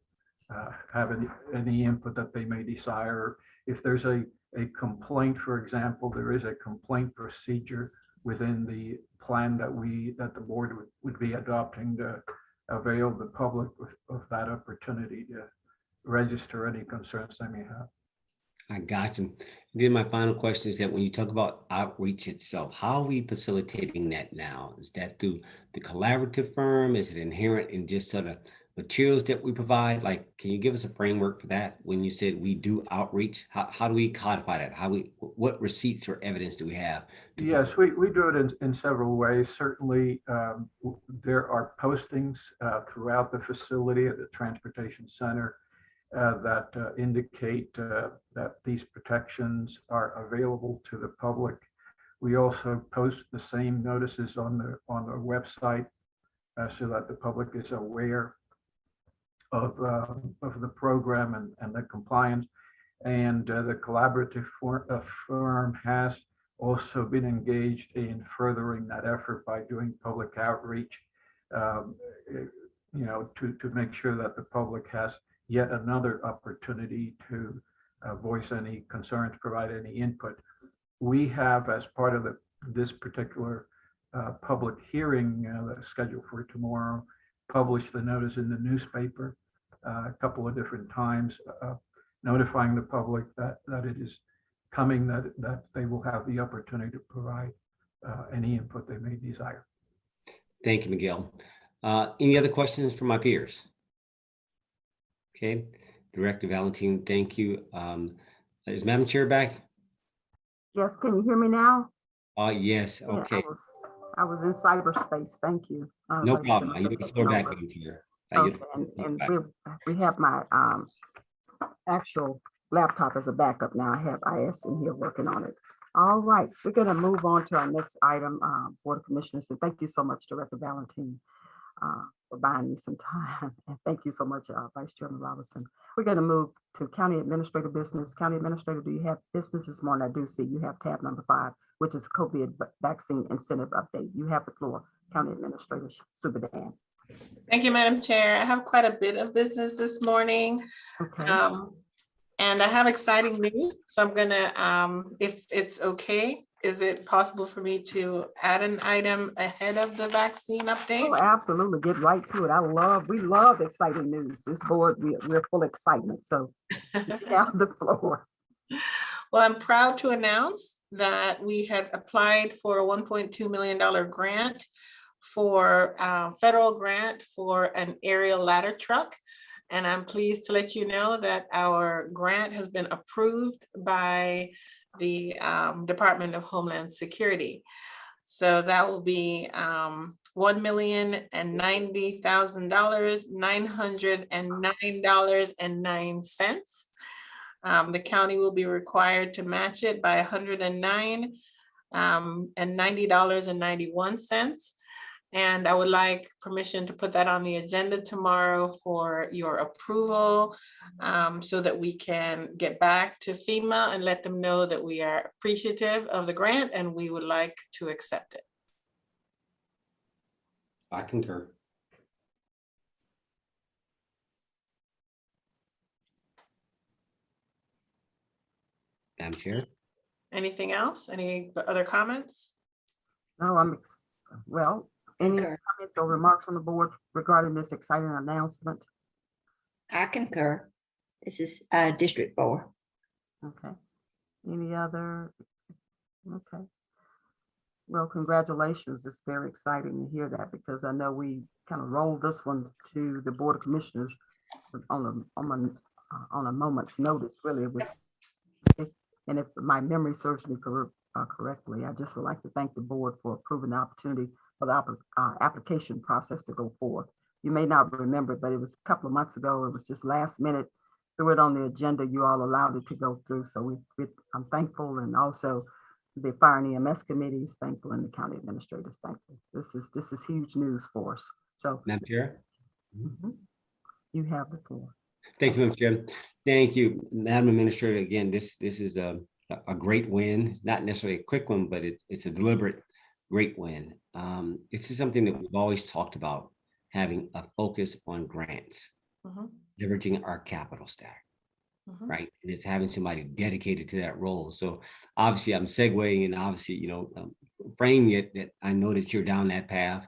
J: uh, have any, any input that they may desire. If there's a, a complaint, for example, there is a complaint procedure within the plan that we, that the board would, would be adopting to avail the public with, of that opportunity to register any concerns they may have.
D: I got you. Then my final question is that when you talk about outreach itself, how are we facilitating that now? Is that through the collaborative firm? Is it inherent in just sort of materials that we provide? Like, can you give us a framework for that? When you said we do outreach, how, how do we codify that? How we, what receipts or evidence do we have?
J: Yes, we, we do it in, in several ways. Certainly, um, there are postings uh, throughout the facility at the Transportation Center uh, that uh, indicate uh, that these protections are available to the public. We also post the same notices on the, on the website uh, so that the public is aware of, uh, of the program and, and the compliance. And uh, the collaborative uh, firm has also been engaged in furthering that effort by doing public outreach, um, eh, you know, to, to make sure that the public has yet another opportunity to uh, voice any concerns, provide any input. We have, as part of the, this particular uh, public hearing uh, that's scheduled for tomorrow, published the notice in the newspaper uh, a couple of different times, uh, notifying the public that, that it is coming, that, that they will have the opportunity to provide uh, any input they may desire.
D: Thank you, Miguel. Uh, Any other questions from my peers? Okay, Director Valentine, thank you. Um, Is Madam Chair back?
A: Yes, can you hear me now?
D: Uh, yes,
A: Yeah, I
D: okay,
A: was- I was in cyberspace. Thank you. Uh,
D: no problem. I the floor back,
A: over.
D: Madam Chair. I yield
A: Okay,
D: the
A: and,
D: floor
A: and
D: back.
A: we, we have my, um, actual laptop as a backup now. I have IS in here working on it. All right, we're gonna move on to our next item, um, Board of Commissioners, and thank you so much, Director Valentine, uh, for buying me some time, and thank you so much, uh, Vice Chairman Robinson. We're gonna move to County Administrator Business. County Administrator, do you have business this morning? I do see you have tab number five, which is COVID vaccine incentive update. You have the floor, County Administrator Subadan.
E: Thank you, Madam Chair. I have quite a bit of business this morning.
A: Okay.
E: Um, and I have exciting news, so I'm gonna, um, if it's okay, is it possible for me to add an item ahead of the vaccine update?
A: Oh, absolutely. Get right to it. I love, we love exciting news. This board, we, we're full excitement. So have the floor.
E: Well, I'm proud to announce that we had applied for a one point two million dollar grant for, uh, federal grant for an aerial ladder truck. And I'm pleased to let you know that our grant has been approved by the, um, Department of Homeland Security. So that will be, um, one million and ninety thousand dollars, nine hundred and nine dollars and nine cents. Um, the county will be required to match it by hundred and nine um, and ninety dollars and ninety-one cents. And I would like permission to put that on the agenda tomorrow for your approval um, so that we can get back to FEMA and let them know that we are appreciative of the grant and we would like to accept it.
D: I concur. Madam Chair?
E: Anything else? Any other comments?
A: No, I'm, ex- well, any
G: Concur.
A: comments or remarks from the board regarding this exciting announcement?
G: I concur. This is uh, District Four.
A: Okay. Any other? Okay. Well, congratulations. It's very exciting to hear that because I know we kind of rolled this one to the Board of Commissioners on a, on a, uh, on a moment's notice, really. It was, and if my memory serves me cor- uh, correctly, I just would like to thank the board for approving the opportunity for the uh, application process to go forth. You may not remember, but it was a couple of months ago. It was just last minute threw it on the agenda, you all allowed it to go through. So we, we- I'm thankful and also the Fire and EMS Committee is thankful and the county administrator is thankful. This is, this is huge news for us. So
D: Madam Chair?
A: mhm, you have the floor.
D: Thank you, Madam Chair. Thank you, Madam Administrator. Again, this, this is a, a great win, not necessarily a quick one, but it's, it's a deliberate, great win. Um, This is something that we've always talked about, having a focus on grants,
E: Mhm,
D: leveraging our capital stack.
E: mhm.
D: right? And it's having somebody dedicated to that role. So obviously I'm segueing and obviously, you know, um, framing it that I know that you're down that path.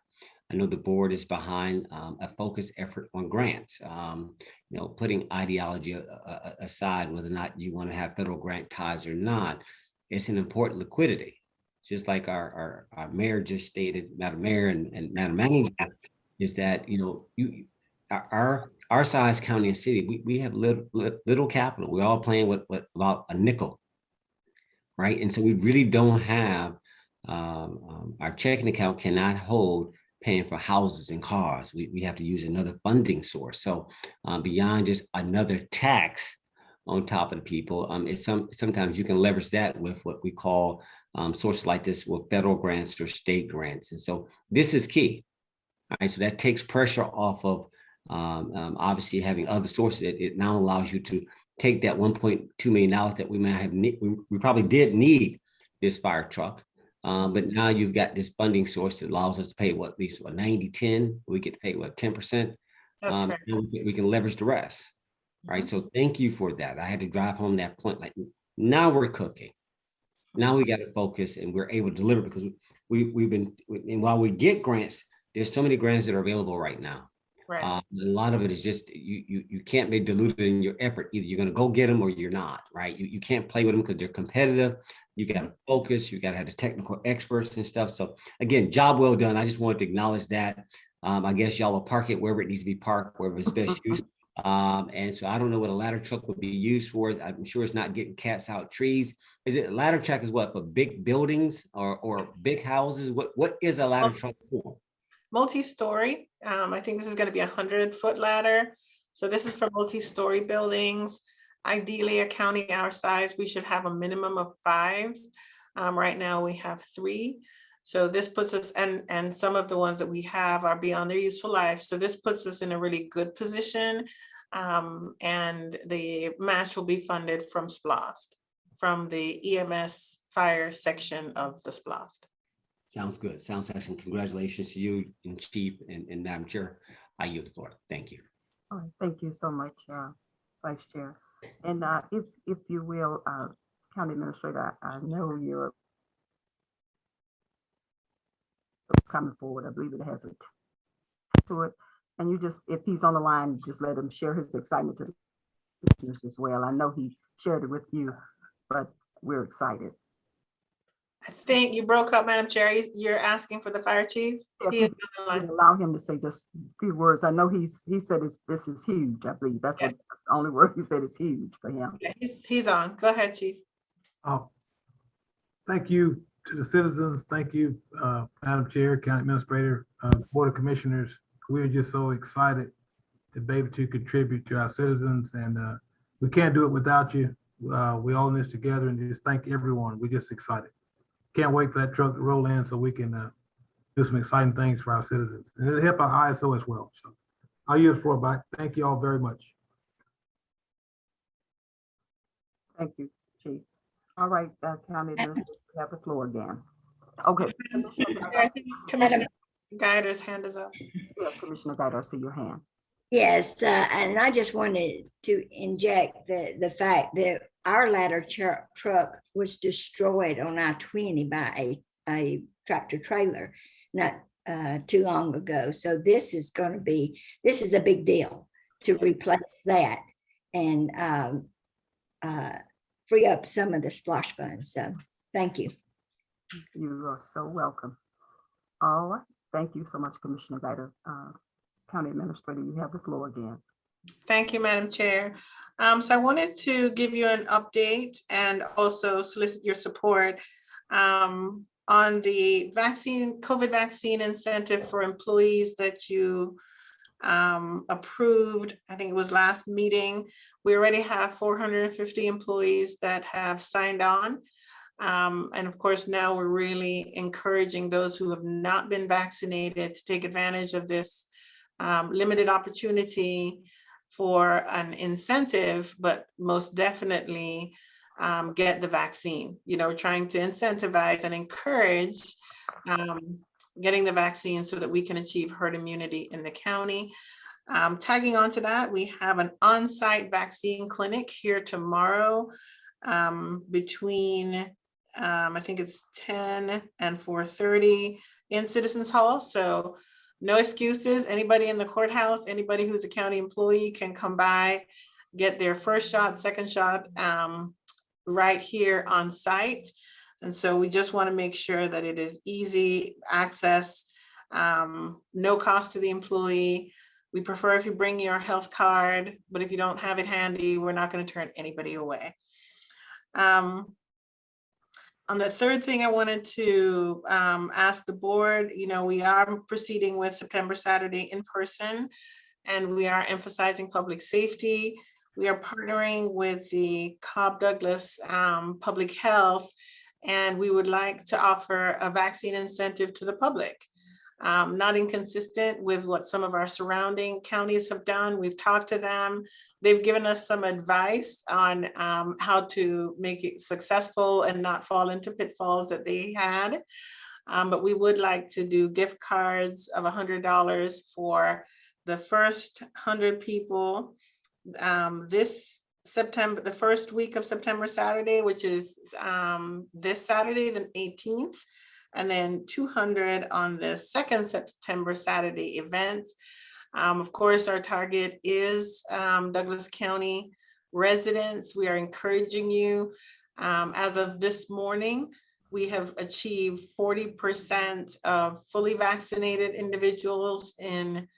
D: I know the board is behind um, a focused effort on grants. Um, you know, putting ideology a- a- aside, whether or not you want to have federal grant ties or not, it's an important liquidity. Just like our, our, our mayor just stated, Madam Mayor and, and Madam Manager, is that, you know, you, our, our, size county and city, we, we have little, little capital. We're all playing with, with about a nickel. Right? And so we really don't have, um, um, our checking account cannot hold paying for houses and cars. We, we have to use another funding source. So uh, beyond just another tax on top of the people, um, it's some, sometimes you can leverage that with what we call um, sources like this with federal grants or state grants. And so this is key. All right, so that takes pressure off of um, um, obviously having other sources. It, it now allows you to take that one point two million dollars that we might have, we, we probably did need this fire truck. Um, but now you've got this funding source that allows us to pay what, at least what 90, 10, we get pay what, 10%?
E: That's
D: Um, we can- we can leverage the rest. Right, so thank you for that. I had to drive home that point, like, now we're cooking. Now we got to focus and we're able to deliver because we, we've been, and while we get grants, there's so many grants that are available right now.
E: Right.
D: Uh, A lot of it is just, you, you, you can't be diluted in your effort. Either you're gonna go get them or you're not, right? You, you can't play with them because they're competitive. You gotta focus, you gotta have the technical experts and stuff. So again, job well done. I just wanted to acknowledge that. Um, I guess y'all will park it wherever it needs to be parked, wherever it's best used. Um, and so I don't know what a ladder truck would be used for. I'm sure it's not getting cats out trees. Is it ladder truck is what, for big buildings or, or big houses? What, what is a ladder truck for?
E: multi-story. Um, I think this is gonna be a hundred foot ladder. So this is for multi-story buildings. Ideally, a county our size, we should have a minimum of five. Um, right now we have three. So this puts us, and, and some of the ones that we have are beyond their useful life. So this puts us in a really good position. Um, and the match will be funded from SPLOST, from the EMS fire section of the SPLOST.
D: Sounds good. Sounds excellent. Congratulations to you and Chief and, and Madam Chair. I yield the floor. Thank you.
A: All right, thank you so much, uh, Vice Chair. And uh, if, if you will, uh, County Administrator, I I know you're coming forward. I believe it has a t- to it. And you just, if he's on the line, just let him share his excitement to the commissioners as well. I know he shared it with you, but we're excited.
E: I think you broke up, Madam Chair. You- You're asking for the fire chief?
A: If
E: He
A: you
E: is on the line.
A: could Allow him to say just a few words. I know he's, he said it's, this is huge, I believe. That's
E: Yeah.
A: what, that's the only word he said is huge for him.
E: Yeah, He's, he's on. Go ahead, chief.
M: Oh, thank you to the citizens. Thank you, uh, Madam Chair, County Administrator, uh, Board of Commissioners. We are just so excited to be able to contribute to our citizens and, uh, we can't do it without you. Uh, we all in this together and just thank everyone. We're just excited. Can't wait for that truck to roll in so we can, uh, do some exciting things for our citizens and it'll help our ISO as well. So I'll yield the floor back. Thank you all very much.
A: Thank you, Chief. All right, uh, County Administrator, you have the floor again. Okay. Commissioner
E: I think Commissioner Guider's hand is up.
A: Yeah, Commissioner Guider, I see your hand.
G: Yes, uh, and I just wanted to inject the, the fact that our ladder truck, truck was destroyed on I twenty by a, a tractor trailer not, uh, too long ago. So this is gonna be, this is a big deal to replace that and, um, uh, free up some of the SPLOST funds. So, thank you.
A: You are so welcome. All right, thank you so much, Commissioner Guider. Uh, County Administrator, you have the floor again.
E: Thank you, Madam Chair. Um, so I wanted to give you an update and also solicit your support um, on the vaccine, COVID vaccine incentive for employees that you um, approved, I think it was last meeting. We already have four hundred and fifty employees that have signed on. Um, and of course, now we're really encouraging those who have not been vaccinated to take advantage of this um, limited opportunity for an incentive, but most definitely um, get the vaccine. You know, we're trying to incentivize and encourage um, getting the vaccine so that we can achieve herd immunity in the county. Um, tagging on to that, we have an on-site vaccine clinic here tomorrow um, between, um, I think it's 10 and 4:30 in Citizens Hall. So no excuses. Anybody in the courthouse, anybody who's a county employee can come by, get their first shot, second shot, um, right here on site. And so we just want to make sure that it is easy access, um, no cost to the employee. We prefer if you bring your health card, but if you don't have it handy, we're not going to turn anybody away. Um, on the third thing I wanted to um, ask the board, you know, we are proceeding with September Saturday in person, and we are emphasizing public safety. We are partnering with the Cobb Douglas um, Public Health, and we would like to offer a vaccine incentive to the public. Um, not inconsistent with what some of our surrounding counties have done. We've talked to them. They've given us some advice on um, how to make it successful and not fall into pitfalls that they had. Um, but we would like to do gift cards of $100 for the first 100 people um, this September, the first week of September Saturday, which is um, this Saturday, the 18th, and then 200 on the second September Saturday event. Um, of course, our target is um, Douglas County residents. We are encouraging you. Um, as of this morning, we have achieved forty percent of fully vaccinated individuals in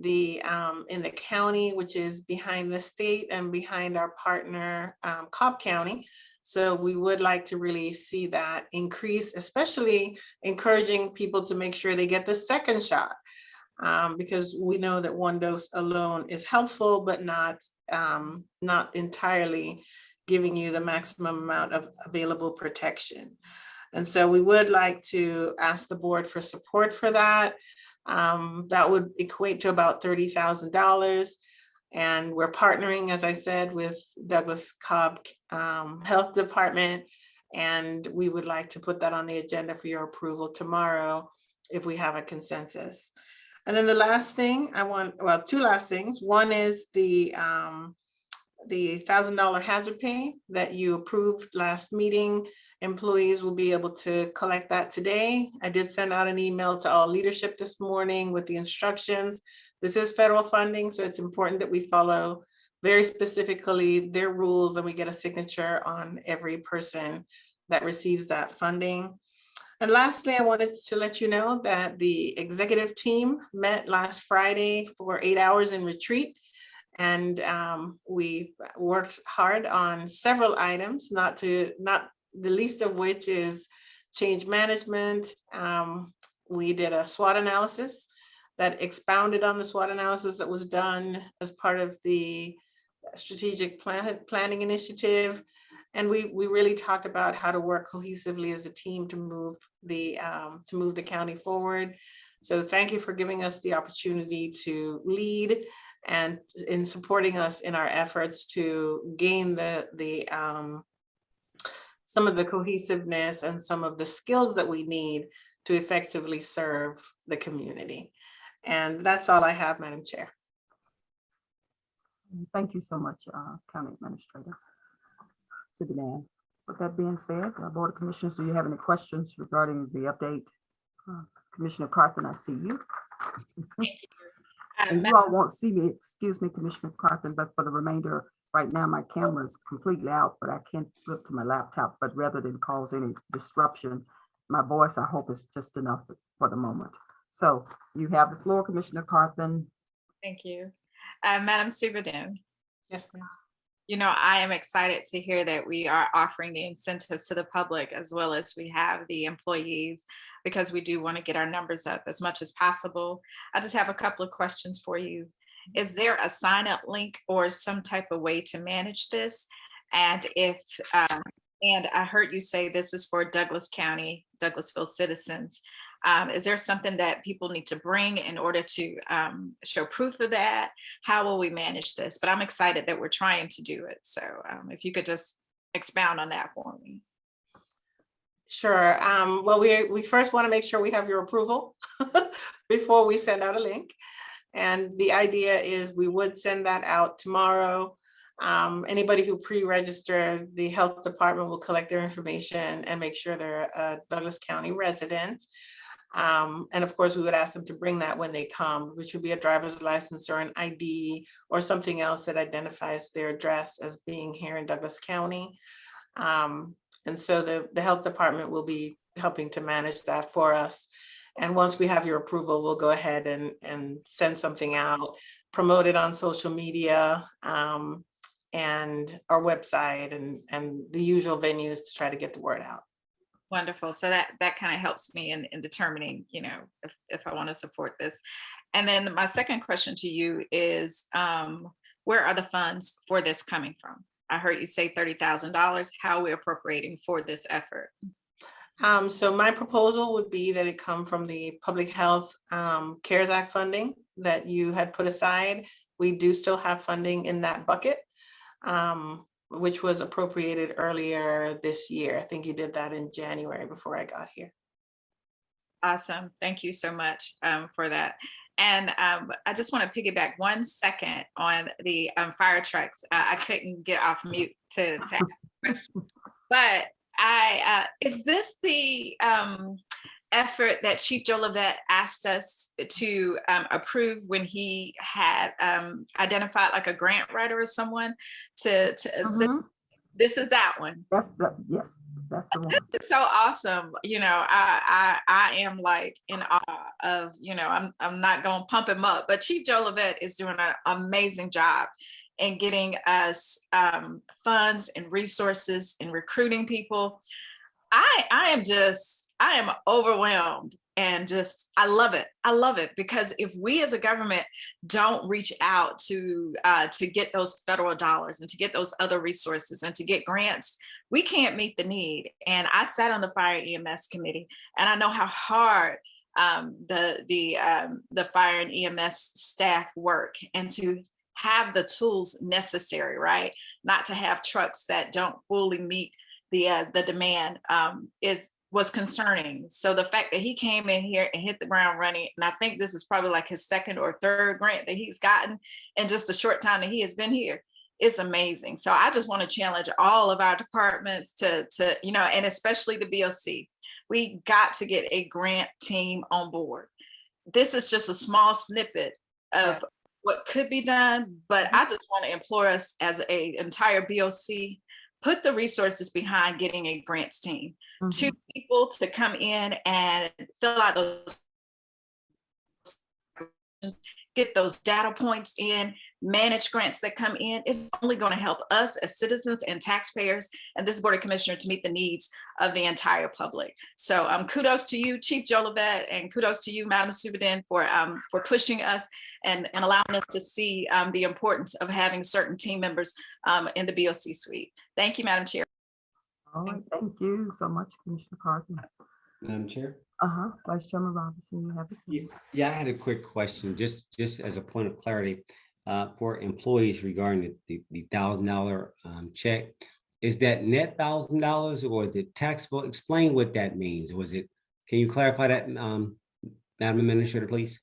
E: the, um, in the county, which is behind the state and behind our partner, um, Cobb County. So we would like to really see that increase, especially encouraging people to make sure they get the second shot. Um, because we know that one dose alone is helpful, but not, um, not entirely giving you the maximum amount of available protection. And so we would like to ask the board for support for that. Um, that would equate to about thirty thousand dollars. And we're partnering, as I said, with Douglas Cobb um, Health Department. And we would like to put that on the agenda for your approval tomorrow if we have a consensus. And then the last thing I want, well, two last things. One is the um, the thousand dollar hazard pay that you approved last meeting. Employees will be able to collect that today. I did send out an email to all leadership this morning with the instructions. This is federal funding, so it's important that we follow very specifically their rules and we get a signature on every person that receives that funding. And lastly, I wanted to let you know that the executive team met last Friday for eight hours in retreat. And um, we worked hard on several items, not to, not the least of which is change management. Um, we did a SWOT analysis that expounded on the SWOT analysis that was done as part of the strategic plan, planning initiative. And we, we really talked about how to work cohesively as a team to move the, um, to move the county forward. So thank you for giving us the opportunity to lead and in supporting us in our efforts to gain the, the, um, some of the cohesiveness and some of the skills that we need to effectively serve the community. And that's all I have, Madam Chair.
A: Thank you so much, uh, County Administrator. Subadan. With that being said, uh, Board of Commissioners, do you have any questions regarding the update? Uh, Commissioner Carthan, I see you.
H: Uh,
A: And you all won't see me, excuse me, Commissioner Carthan, but for the remainder, right now, my camera is completely out, but I can't flip to my laptop. But rather than cause any disruption, my voice, I hope is just enough for the moment. So you have the floor, Commissioner Carthan.
H: Thank you. Uh, Madam Superintendent,
E: Yes, ma'am.
H: You know, I am excited to hear that we are offering the incentives to the public as well as we have the employees because we do want to get our numbers up as much as possible. I just have a couple of questions for you. Is there a sign up link or some type of way to manage this? And if, um, and I heard you say this is for Douglas County, Douglasville citizens. Um, is there something that people need to bring in order to um, show proof of that? How will we manage this? But I'm excited that we're trying to do it. So um, if you could just expound on that for me.
E: Sure. Um, well, we, we first want to make sure we have your approval before we send out a link. And the idea is we would send that out tomorrow. Um, anybody who pre-registered, the health department will collect their information and make sure they're a Douglas County resident. Um, and of course, we would ask them to bring that when they come, which would be a driver's license or an ID or something else that identifies their address as being here in Douglas County. Um, and so the, the health department will be helping to manage that for us. And once we have your approval, we'll go ahead and, and send something out, promote it on social media um, and our website and, and the usual venues to try to get the word out.
H: Wonderful. So that that kind of helps me in, in determining, you know, if, if I want to support this. And then my second question to you is, um, where are the funds for this coming from? I heard you say thirty thousand dollars. How are we appropriating for this effort?
E: Um, so my proposal would be that it come from the Public Health um, CARES Act funding that you had put aside. We do still have funding in that bucket, um, which was appropriated earlier this year. I think you did that in January before I got here.
H: Awesome. Thank you so much um, for that. And um, I just want to piggyback one second on the um, fire trucks. Uh, I couldn't get off mute to, to ask a question. But I, uh, is this the, um, effort that Chief Joe Levette asked us to um, approve when he had um, identified like a grant writer or someone to, to assist.
A: Mhm.
H: This is that one.
A: That's the, yes, that's the one.
H: It's so awesome. You know, I I I am like in awe of, you know, I'm I'm not gonna pump him up, but Chief Joe Levette is doing an amazing job in getting us um, funds and resources and recruiting people. I I am just I am overwhelmed and just I love it. I love it because if we as a government don't reach out to uh, to get those federal dollars and to get those other resources and to get grants, we can't meet the need. And I sat on the fire EMS committee, and I know how hard um, the the um, the fire and EMS staff work, and to have the tools necessary, right? Not to have trucks that don't fully meet the uh, the demand um, it was concerning. So the fact that he came in here and hit the ground running, and I think this is probably like his second or third grant that he's gotten in just a short time that he has been here it's amazing. So I just want to challenge all of our departments to, to, you know, and especially the BOC. We got to get a grant team on board. This is just a small snippet of what could be done, but mm-hmm. I just want to implore us as a entire BOC, put the resources behind getting a grants team. Two mm-hmm. people to come in and fill out those get those data points in, manage grants that come in, it's only going to help us as citizens and taxpayers and this Board of Commissioner to meet the needs of the entire public. So um, kudos to you, Chief Joe Levette, and kudos to you, Madam Superintendent, for, um, for pushing us and, and allowing us to see um, the importance of having certain team members um, in the BOC suite. Thank you, Madam Chair.
A: All right, thank you so much, Commissioner Carthan.
D: Madam Chair?
A: Uh-huh, Vice Chairman Robinson, you have
D: Yeah,
A: it.
D: yeah, I had a quick question, just, just as a point of clarity, uh, for employees regarding the, the thousand dollar, um, check. Is that net thousand dollars or is it taxable? Explain what that means. Was it, can you clarify that, um, Madam Administrator, please?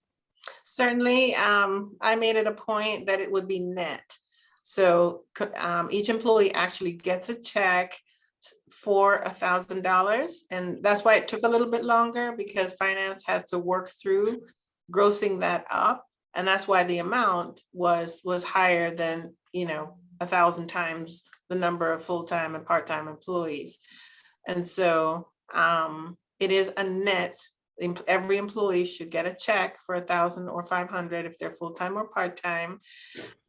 E: Certainly, um, I made it a point that it would be net. So, um, each employee actually gets a check for a thousand dollars. And that's why it took a little bit longer because finance had to work through grossing that up. And that's why the amount was, was higher than, you know, a thousand times the number of full-time and part-time employees. And so, um, it is a net every employee should get a check for a thousand or five hundred if they're full-time or part-time.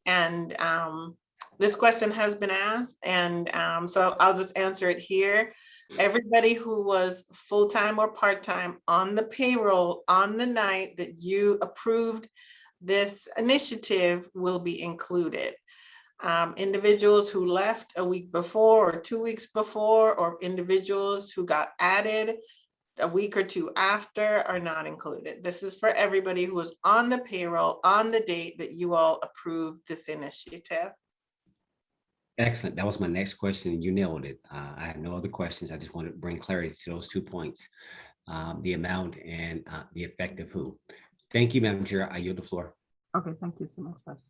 E: And um, this question has been asked, and um, so I'll just answer it here. Everybody who was full-time or part-time on the payroll on the night that you approved this initiative will be included. Um, individuals who left a week before or two weeks before, or individuals who got added a week or two after are not included. This is for everybody who was on the payroll on the date that you all approved this initiative.
D: Excellent. That was my next question. You nailed it. Uh, I have no other questions. I just wanted to bring clarity to those two points. Um, the amount and, uh, the effect of who. Thank you, Madam Chair. I yield the floor.
A: Okay, thank you so much, Vice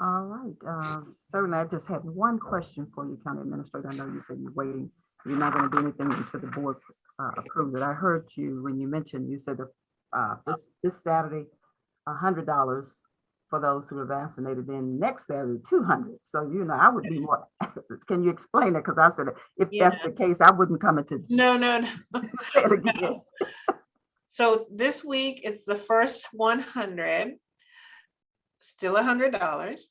A: All right, uh, certainly, I just had one question for you, County Administrator. I know you said you're waiting. You're not gonna do anything until the board uh, approves it. I heard you when you mentioned, you said that uh, this, this Saturday, a hundred dollars for those who are vaccinated, then next Saturday, two hundred. So, you know, I would be more, can you explain it? Because I said, if that's the case, I wouldn't come into,
E: No, no, no.
A: say it again.
E: So this week, it's the first one hundred, still a hundred dollars.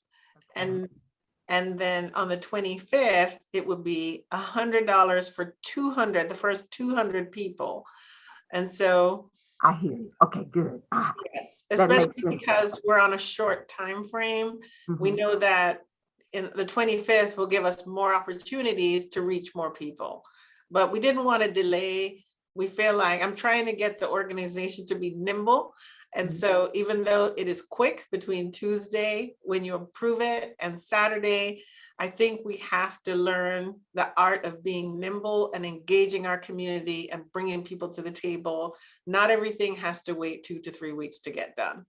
E: And, and then on the twenty-fifth, it would be a hundred dollars for two hundred, the first two hundred people. And so
A: I hear you. Okay, good. Ah,
E: Yes, especially because we're on a short time frame. We
A: mhm.
E: know that in the twenty-fifth will give us more opportunities to reach more people. But we didn't want to delay. We feel like I'm trying to get the organization to be nimble. And
A: Mhm.
E: so even though it is quick between Tuesday, when you approve it, and Saturday, I think we have to learn the art of being nimble and engaging our community and bringing people to the table. Not everything has to wait two to three weeks to get done.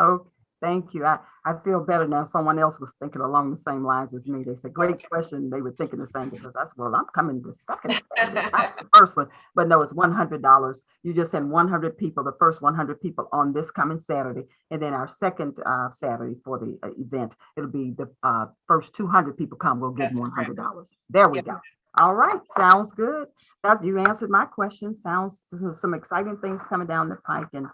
A: Okay, Thank you. I, I feel better now. Someone else was thinking along the same lines as me. They said, great question. They were thinking the same because I said, well, I'm coming the second, the first one. But no, it's one hundred dollars. You just send one hundred people, the first one hundred people on this coming Saturday. And then our second uh, Saturday for the uh, event, it'll be the uh, first two hundred people come, we'll give
E: That's
A: them hundred dollars. There we
E: Yep.
A: go. All right, sounds good. That you answered my question. Sounds, some exciting things coming down the pike and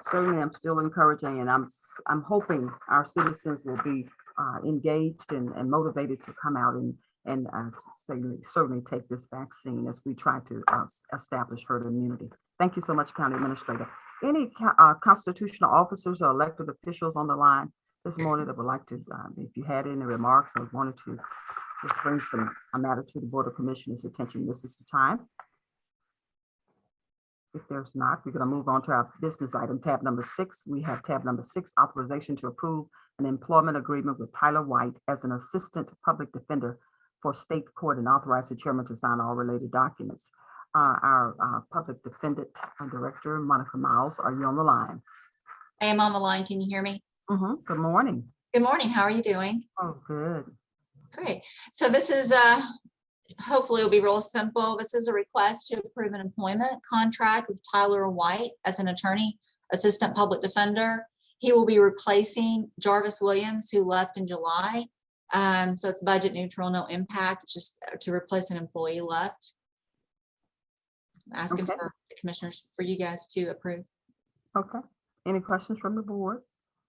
A: certainly I'm still encouraging and I'm, I'm hoping our citizens will be uh, engaged and, and motivated to come out and, and uh, certainly, certainly take this vaccine as we try to uh, establish herd immunity. Thank you so much, County Administrator. Any uh, constitutional officers or elected officials on the line this morning that would like to, um, if you had any remarks or wanted to just bring some, a matter to the Board of Commissioners' attention, this is the time. If there's not, we're gonna move on to our business item, tab number six. We have tab number six, authorization to approve an employment agreement with Tyler White as an assistant public defender for state court and authorize the chairman to sign all related documents. Uh, our, uh, public defendant uh, director, Monica Miles, are you on the line?
N: I am on the line. Can you hear me?
A: Mhm, Good morning.
N: Good morning. How are you doing?
A: Oh, good.
N: Great. So this is, uh, hopefully it'll be real simple. This is a request to approve an employment contract with Tyler White as an attorney, assistant public defender. He will be replacing Jarvis Williams, who left in July. Um, so it's budget neutral, no impact, just uh, to replace an employee left. I'm Asking
A: Okay.
N: for the commissioners, for you guys to approve.
A: Okay. Any questions from the board?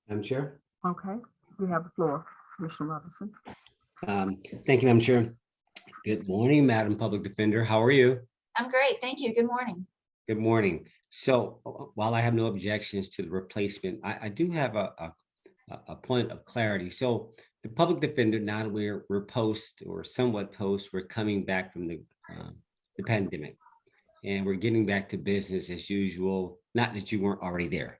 D: Madam Chair.
A: Okay, we have the floor. Commissioner Robinson.
D: Um, Thank you, Madam Chair. Good morning, Madam Public Defender. How are you?
N: I'm great. Thank you. Good morning.
D: Good morning. So uh, while I have no objections to the replacement, I, I do have a, a, a- point of clarity. So the public defender, now that we're, we're post or somewhat post, we're coming back from the, um, the pandemic. And we're getting back to business as usual, not that you weren't already there.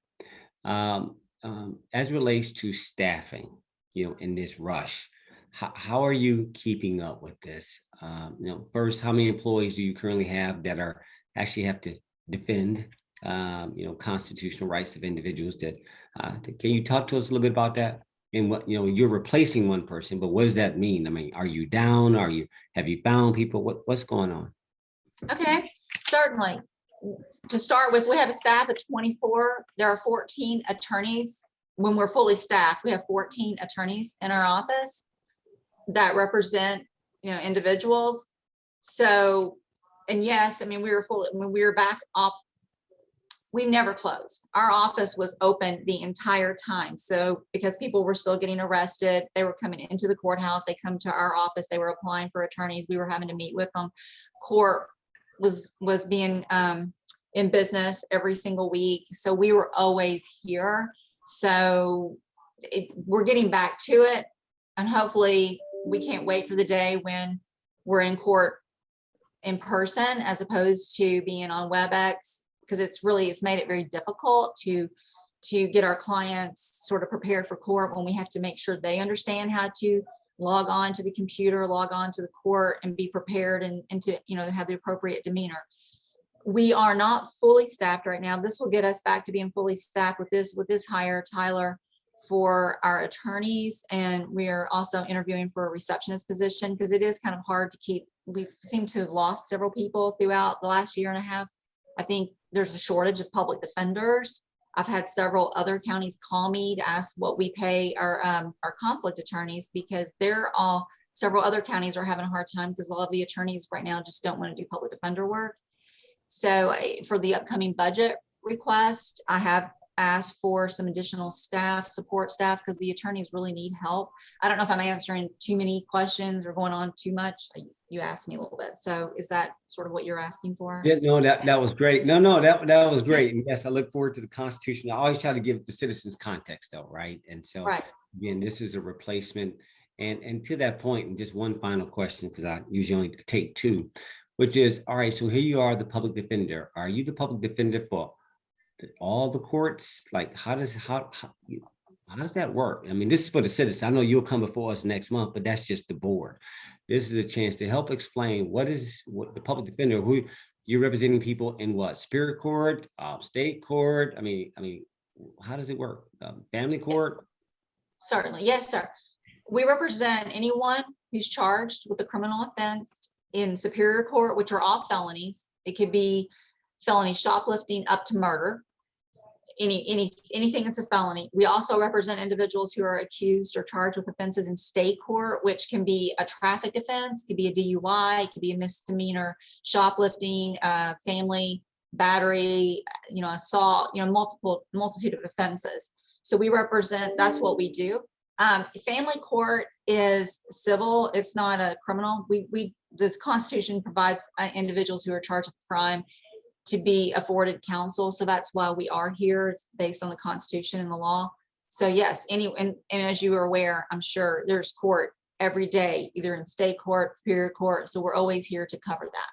D: Um, um, As relates to staffing, you know, in this rush, how, how are you keeping up with this? Um, You know, first, how many employees do you currently have that are actually have to defend, um, you know, constitutional rights of individuals that, uh, can you talk to us a little bit about that? And what, you know, you're replacing one person, but what does that mean? I mean, are you down? Are you, have you found people? What, what's going on?
N: Okay, certainly. To start with, we have a staff of twenty-four. There are fourteen attorneys. When we're fully staffed, we have fourteen attorneys in our office that represent, you know, individuals. So, and yes, I mean, we were full, when we were back up, we never closed. Our office was open the entire time. So because people were still getting arrested, they were coming into the courthouse, they come to our office, they were applying for attorneys, we were having to meet with them. Court was, was being um, in business every single week. So we were always here. So it, we're getting back to it. And hopefully, we can't wait for the day when we're in court in person as opposed to being on WebEx. Because it's really, it's made it very difficult to, to get our clients sort of prepared for court when we have to make sure they understand how to log on to the computer, log on to the court and be prepared and, and to, you know, have the appropriate demeanor. We are not fully staffed right now. This will get us back to being fully staffed with this, with this hire, Tyler, for our attorneys. And we are also interviewing for a receptionist position because it is kind of hard to keep, we seem to have lost several people throughout the last year and a half. I think there's a shortage of public defenders. I've had several other counties call me to ask what we pay our, um, our conflict attorneys because they're all, several other counties are having a hard time because a lot of the attorneys right now just don't want to do public defender work. So for the upcoming budget request, I have asked for some additional staff, support staff, because the attorneys really need help. I don't know if I'm answering too many questions or going on too much. Uh, You asked me a little bit. So is that sort of what you're asking for?
D: Yeah, no, that, that was great. No, no, that, that was great. And yes, I look forward to the Constitution. I always try to give the citizens context though, right? And so
N: Right.
D: again, this is a replacement. And, and to that point, and just one final question, because I usually only take two, which is, all right, so here you are, the public defender. Are you the public defender for all the courts? Like, how does, how, how, how does that work? I mean, this is for the citizens. I know you'll come before us next month, but that's just the board. This is a chance to help explain what is, what the public defender, who, you're representing people in what, Superior Court, uh, State Court? I mean, I mean, how does it work? Um, Family Court?
N: Certainly, yes, sir. We represent anyone who's charged with a criminal offense in Superior Court, which are all felonies. It could be felony shoplifting up to murder. Any, any, anything that's a felony. We also represent individuals who are accused or charged with offenses in state court, which can be a traffic offense, could be a DUI, could be a misdemeanor, shoplifting, uh, family battery, you know, assault, you know, multiple, multitude of offenses. So we represent, that's what we do. Um, family court is civil, it's not a criminal. We, we, the Constitution provides uh, individuals who are charged with crime to be afforded counsel. So that's why we are here. It's based on the Constitution and the law. So yes, any, and, and as you are aware, I'm sure there's court every day, either in state court, superior court. So we're always here to cover that.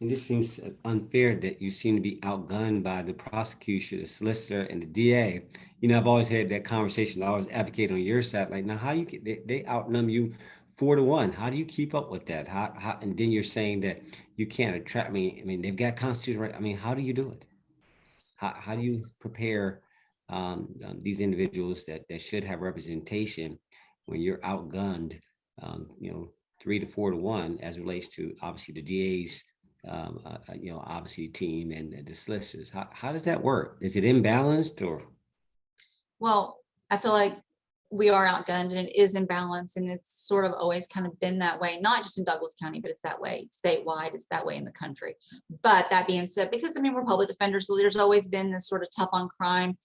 D: It just seems unfair that you seem to be outgunned by the prosecution, the solicitor, and the DA. You know, I've always had that conversation. I always advocate on your side. Like, now, how you they, they outnumber you four to one? How do you keep up with that? How, how and then you're saying that you can't attract me. I mean, they've got constitutional right. I mean, how do you do it? How how do you prepare um, um, these individuals that that should have representation when you're outgunned? Um, you know, three to four to one as relates to obviously the DA's um, uh, uh, you know, obviously team and the solicitors. How, how does that work? Is it imbalanced or?
N: Well, I feel like we are outgunned and it is imbalance and it's sort of always kind of been that way, not just in Douglas County, but it's that way statewide, it's that way in the country. But that being said, because I mean, we're public defenders, so there's always been this sort of tough on crime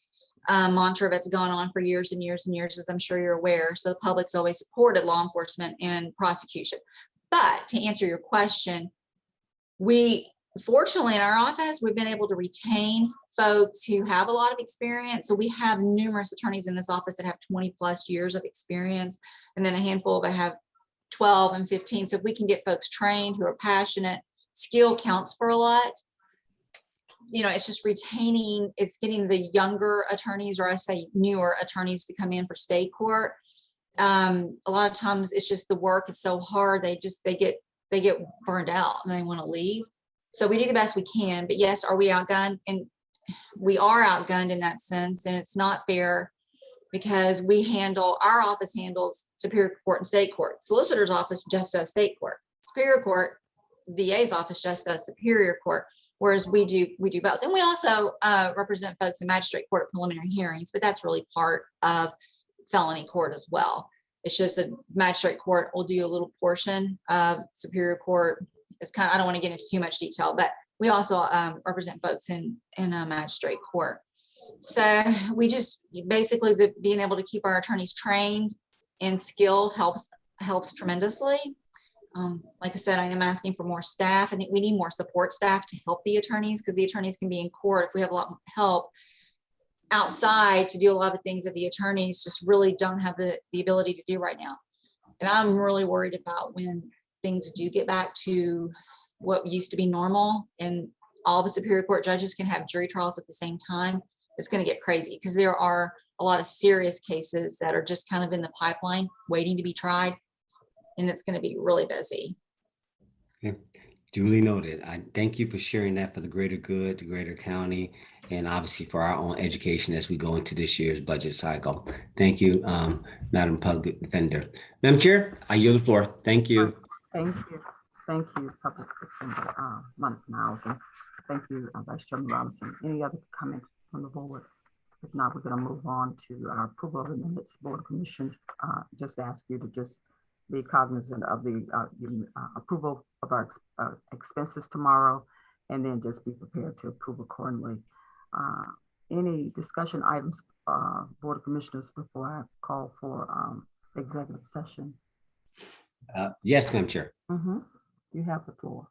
N: um, mantra that's gone on for years and years and years, as I'm sure you're aware. So the public's always supported law enforcement and prosecution. But to answer your question, we fortunately in our office, we've been able to retain folks who have a lot of experience. So we have numerous attorneys in this office that have 20 plus years of experience, and then a handful that have 12 and 15. So if we can get folks trained who are passionate, skill counts for a lot. You know, it's just retaining, it's getting the younger attorneys, or I say newer attorneys to come in for state court. Um, a lot of times it's just the work is so hard, they just, they get, they get burned out and they want to leave. So we do the best we can, but yes, are we outgunned? And we are outgunned in that sense, and it's not fair because we handle, our office handles Superior Court and State Court. Solicitor's office just does State Court. Superior Court, DA's office just does Superior Court, whereas we do, we do both. And we also uh, represent folks in Magistrate Court at preliminary hearings, but that's really part of felony court as well. It's just a Magistrate Court will do a little portion of Superior Court it's kind of, I don't want to get into too much detail, but we also um, represent folks in, in a magistrate court. So we just, basically, the, being able to keep our attorneys trained and skilled helps, helps tremendously. Um, like I said, I am asking for more staff. I think we need more support staff to help the attorneys because the attorneys can be in court if we have a lot of help outside to do a lot of things that the attorneys just really don't have the, the ability to do right now. And I'm really worried about when things do get back to what used to be normal and all the Superior Court judges can have jury trials at the same time, it's going to get crazy because there are a lot of serious cases that are just kind of in the pipeline waiting to be tried. And it's going to be really busy.
D: Okay, Duly noted. I thank you for sharing that for the greater good, the greater county, and obviously for our own education as we go into this year's budget cycle. Thank you, um, Madam Public Defender. Madam Chair, I yield the floor. Thank you.
A: Thank you. Thank you, Public Defender, uh, Monica Miles, and thank you, uh, Vice Chairman Robinson. Any other comments from the board? If not, we're gonna move on to our approval of the minutes, Board of Commissions. Uh, just ask you to just be cognizant of the, uh, your, uh, approval of our, ex- uh, expenses tomorrow, and then just be prepared to approve accordingly. Uh, any discussion items, uh, Board of Commissioners, before I call for, um, executive session?
D: Uh, Yes, Madam Chair.
A: Mhm. You have the floor.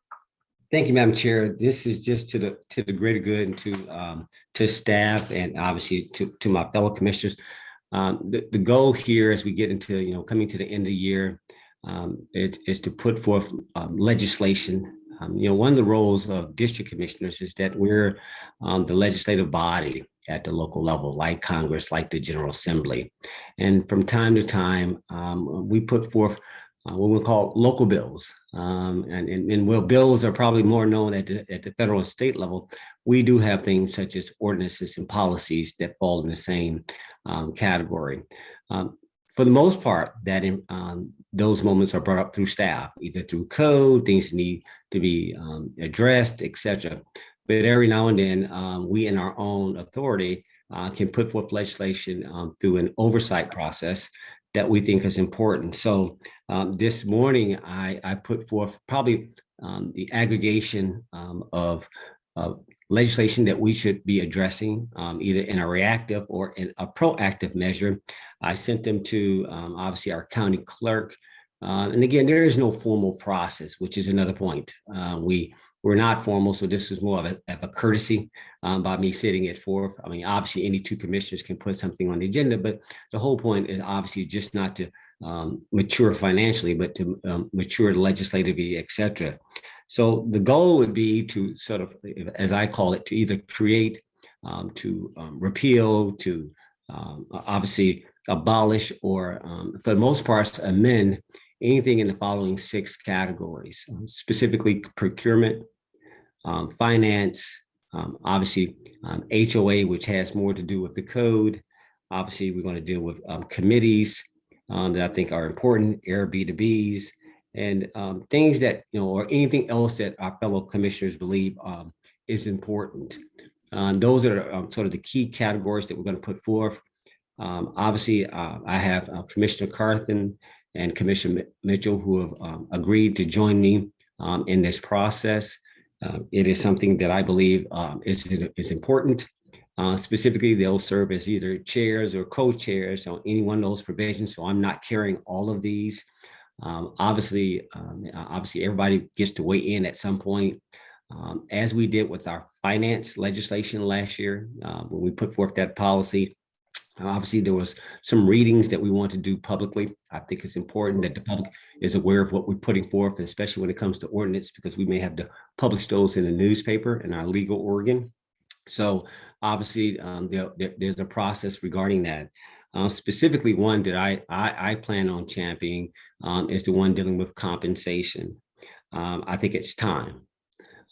D: Thank you, Madam Chair. This is just to the, to the greater good and to, um, to staff and obviously to, to my fellow commissioners. Um, the, the goal here as we get into, you know, coming to the end of the year, um, it is to put forth um, legislation. Um, you know, one of the roles of district commissioners is that we're um, the legislative body at the local level, like Congress, like the General Assembly. And from time to time, um, we put forth uh, what we call local bills. Um, and, and, and well, bills are probably more known at the, at the federal and state level. We do have things such as ordinances and policies that fall in the same um, category. Um, for the most part, that in, um, those moments are brought up through staff, either through code, things need to be um, addressed, et cetera. But every now and then, um, we in our own authority uh, can put forth legislation through an oversight process that we think is important. So um, this morning, I, I put forth probably um, the aggregation um, of, of legislation that we should be addressing, um, either in a reactive or in a proactive measure. I sent them to um, obviously our county clerk. Uh, and again, there is no formal process, which is another point. Uh, we we're not formal, so this is more of a, of a courtesy um, by me sitting it forth. I mean, obviously, any two commissioners can put something on the agenda, but the whole point is obviously just not to um, mature financially, but to um, mature legislatively, et cetera. So the goal would be to sort of, as I call it, to either create, um, to um, repeal, to um, obviously abolish, or um, for the most part, amend anything in the following six categories, specifically procurement, um, finance, um, obviously um, HOA, which has more to do with the code. Obviously, we're going to deal with um, committees um, that I think are important, Airbnbs, and um, things that, you know, or anything else that our fellow commissioners believe is important. Um, those are um, sort of the key categories that we're going to put forth. Um, obviously, uh, I have uh, Commissioner Carthan and Commissioner Mitchell who have agreed to join me in this process. Uh, it is something that I believe um, is, is important. Uh, specifically, they'll serve as either chairs or co-chairs on any one of those provisions. So I'm not carrying all of these. Um, obviously, um, obviously, everybody gets to weigh in at some point. Um, as we did with our finance legislation last year, uh, when we put forth that policy, obviously there was some readings that we want to do publicly. I think it's important that the public is aware of what we're putting forth, especially when it comes to ordinance, because we may have to publish those in the newspaper in our legal organ. So obviously, um, there, there- there's a process regarding that. Uh, specifically, one that I, I, I plan on championing um, is the one dealing with compensation. Um, I think it's time.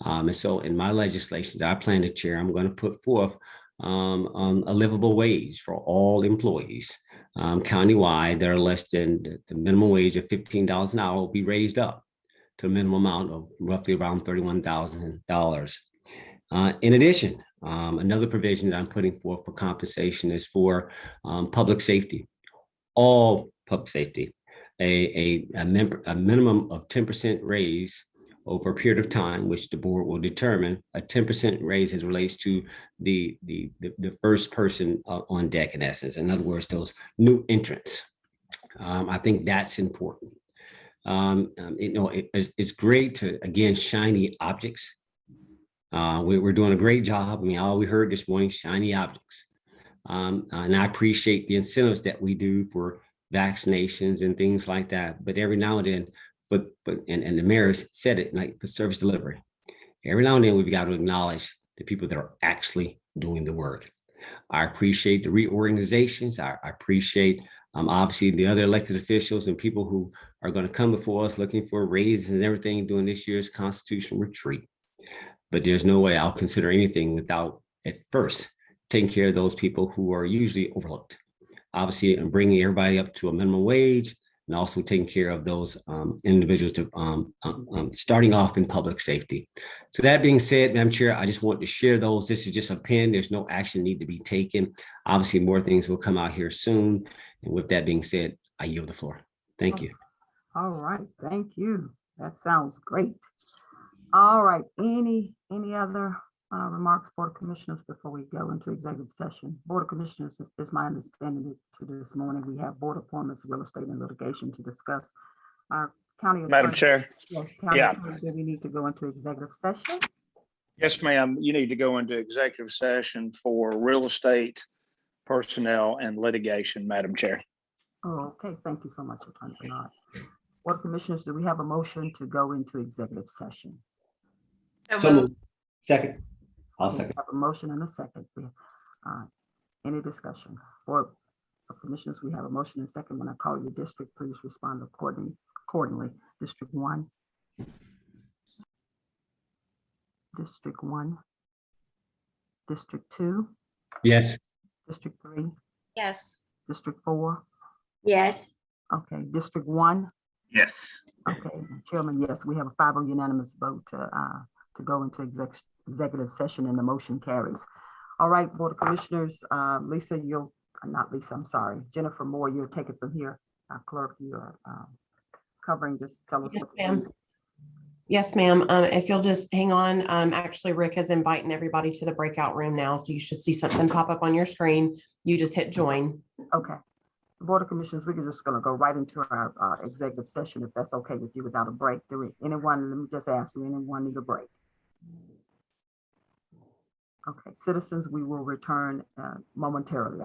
D: Um, and so in my legislation that I plan to chair, I'm going to put forth um, um, a livable wage for all employees. Um, countywide that are less than the- minimum wage of $15 an hour will be raised up to a minimum amount of roughly around $31,000. Uh, in addition, um, another provision that I'm putting forth for compensation is for um, public safety, all public safety, a, a, a, member, a minimum of 10% raise over a period of time, which the board will determine a 10% raise as relates to the, the, the, the first person uh, on deck in essence. In other words, those new entrants. Um, I think that's important. Um, um, you know, it- it's, it's great to, again, shiny objects. Uh, we, we're doing a great job. I mean, all we heard this morning, shiny objects. Um, and I appreciate the incentives that we do for vaccinations and things like that. But every now and then, but, but, and, and the mayor said it, like for service delivery. Every now and then, we've got to acknowledge the people that are actually doing the work. I appreciate the reorganizations. I, I appreciate um, obviously the other elected officials and people who are going to come before us looking for raises and everything during this year's constitutional retreat. But there's no way I'll consider anything without at first taking care of those people who are usually overlooked. Obviously, and bringing everybody up to a minimum wage and also taking care of those um, individuals to um, um, um, starting off in public safety. So that being said, Madam Chair, I just want to share those. This is just a pen. There's no action need to be taken. Obviously, more things will come out here soon. And with that being said, I yield the floor. Thank you.
A: All right, thank you. That sounds great. All right, any, any other uh, remarks, Board of Commissioners, before we go into executive session? Board of Commissioners, is my understanding that to this morning, we have board appointments, real estate and litigation to discuss. Our county.
O: Madam
A: attorney-
O: Chair,
A: Yes, county
O: Yeah.
A: attorney, Do we need to go into executive session?
O: yes, ma'am, you need to go into executive session for real estate, personnel and litigation, Madam Chair.
A: Oh, okay, thank you so much, Attorney Bernard. Board of Commissioners, do we have a motion to go into executive session?
D: So moved. Second. I'll
A: We
D: second.
A: Have a motion and a second. Uh, Any discussion? Board of Commissioners, we have a motion and a second. When I call your district, please respond accordingly. Accordingly, District one. District one. District two,
D: Yes.
A: District three,
H: Yes.
A: District four,
G: Yes,
P: Okay, District One?
O: Yes.
P: Okay, Chairman, yes, we have a five oh unanimous vote to, uh, to go into exec, executive session and the motion carries. All right, Board of Commissioners, uh, Lisa, you'll, uh, not Lisa, I'm sorry, Jennifer Moore, you'll take it from here. Uh, Clerk, you're, um, covering, just tell us.
B: Yes, ma'am. Yes, ma'am. Um, if you'll just hang on, um, actually Rick is inviting everybody to the breakout room now, so you should see something pop up on your screen. You just hit join.
P: Okay. Board of Commissioners, we're just gonna go right into our, uh, executive session, if that's okay with you, without a break. Do we, anyone, let me just ask you, anyone need a break? Okay, citizens, we will return, uh, momentarily.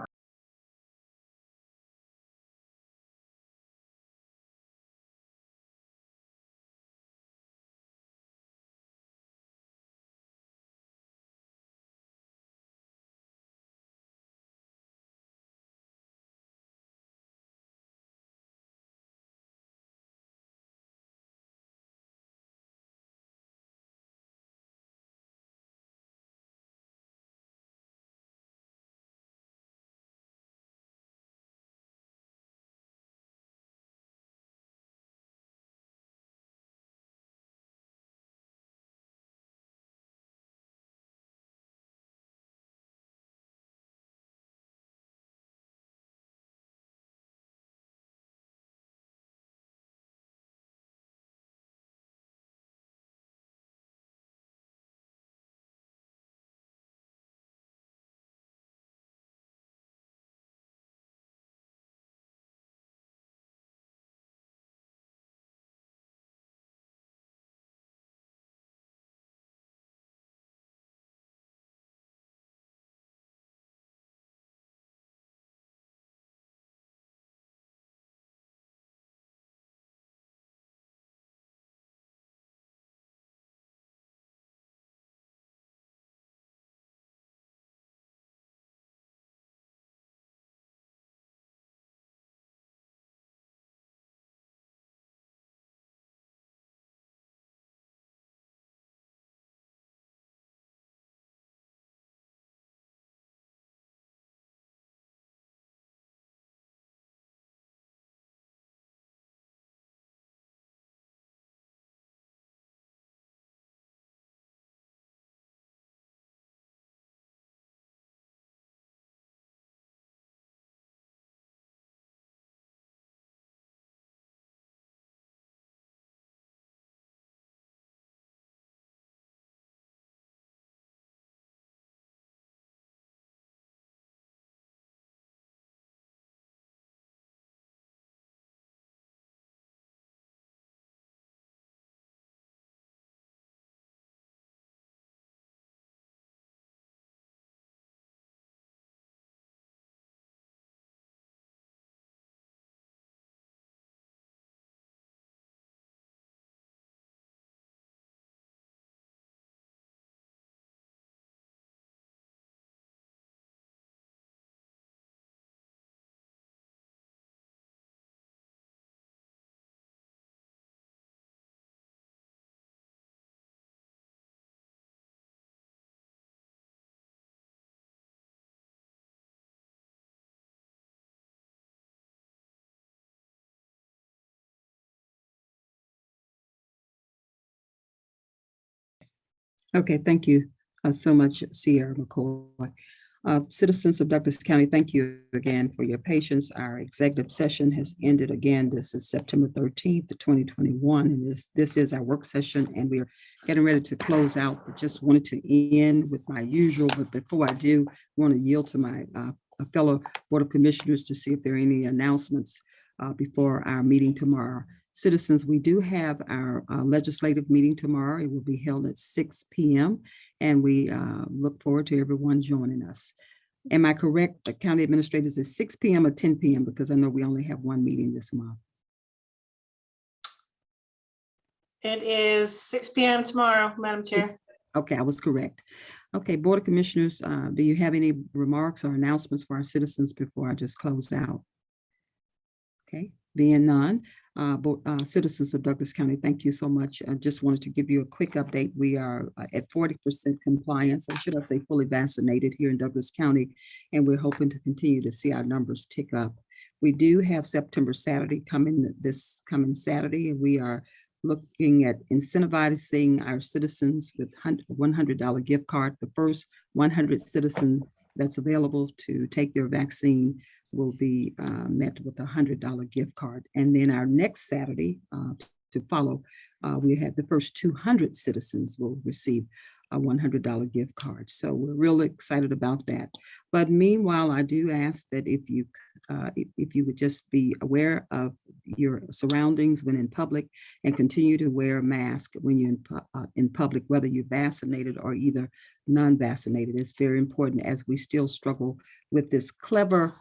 A: Okay, thank you uh, so much, Sierra McCoy. Uh, Citizens of Douglas County, thank you again for your patience. Our executive session has ended again. This is September thirteenth, twenty twenty-one. And this, this is our work session and we are getting ready to close out. But just wanted to end with my usual, but before I do, I want to yield to my uh, fellow Board of Commissioners to see if there are any announcements uh, before our meeting tomorrow. Citizens, we do have our uh, legislative meeting tomorrow. It will be held at six P M. And we uh, look forward to everyone joining us. Am I correct? The county administrators is six P M or ten P M? Because I know we only have one meeting this month.
E: It is six P M tomorrow, Madam Chair.
A: It's- Okay, I was correct. Okay, Board of Commissioners, uh, do you have any remarks or announcements for our citizens before I just close out? Okay, being none, uh, uh, citizens of Douglas County, thank you so much. I just wanted to give you a quick update. We are uh, at forty percent compliance, or should I say fully vaccinated here in Douglas County, and we're hoping to continue to see our numbers tick up. We do have September Saturday coming, this coming Saturday, and we are looking at incentivizing our citizens with hun- $100 gift card. The first 100 citizen that's available to take their vaccine will be uh, met with a $100 gift card. And then our next Saturday uh, to follow, uh, we have the first 200 citizens will receive a $100 gift card. So we're really excited about that. But meanwhile, I do ask that if you, uh, if, you would just be aware of your surroundings when in public and continue to wear a mask when you're in, uh, in public, whether you're vaccinated or either non-vaccinated. It's very important as we still struggle with this clever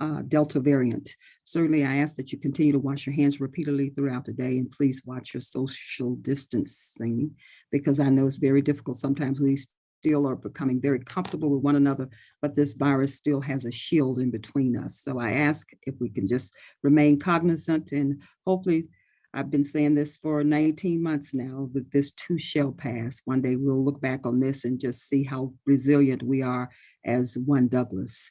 A: uh, Delta variant. Certainly, I ask that you continue to wash your hands repeatedly throughout the day and please watch your social distancing because I know it's very difficult. Sometimes we still are becoming very comfortable with one another, but this virus still has a shield in between us. So I ask if we can just remain cognizant and hopefully I've been saying this for 19 months now, that this too shall pass. One day we'll look back on this and just see how resilient we are as one Douglas.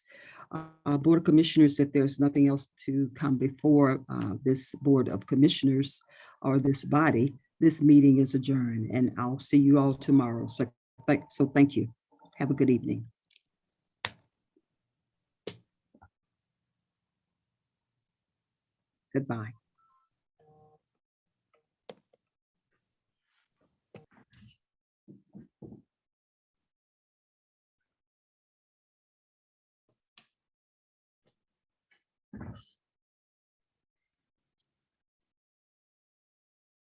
A: Uh, Board of Commissioners, if there's nothing else to come before uh, this Board of Commissioners or this body, this meeting is adjourned and I'll see you all tomorrow. So, thank- so thank you. Have a good evening. Goodbye.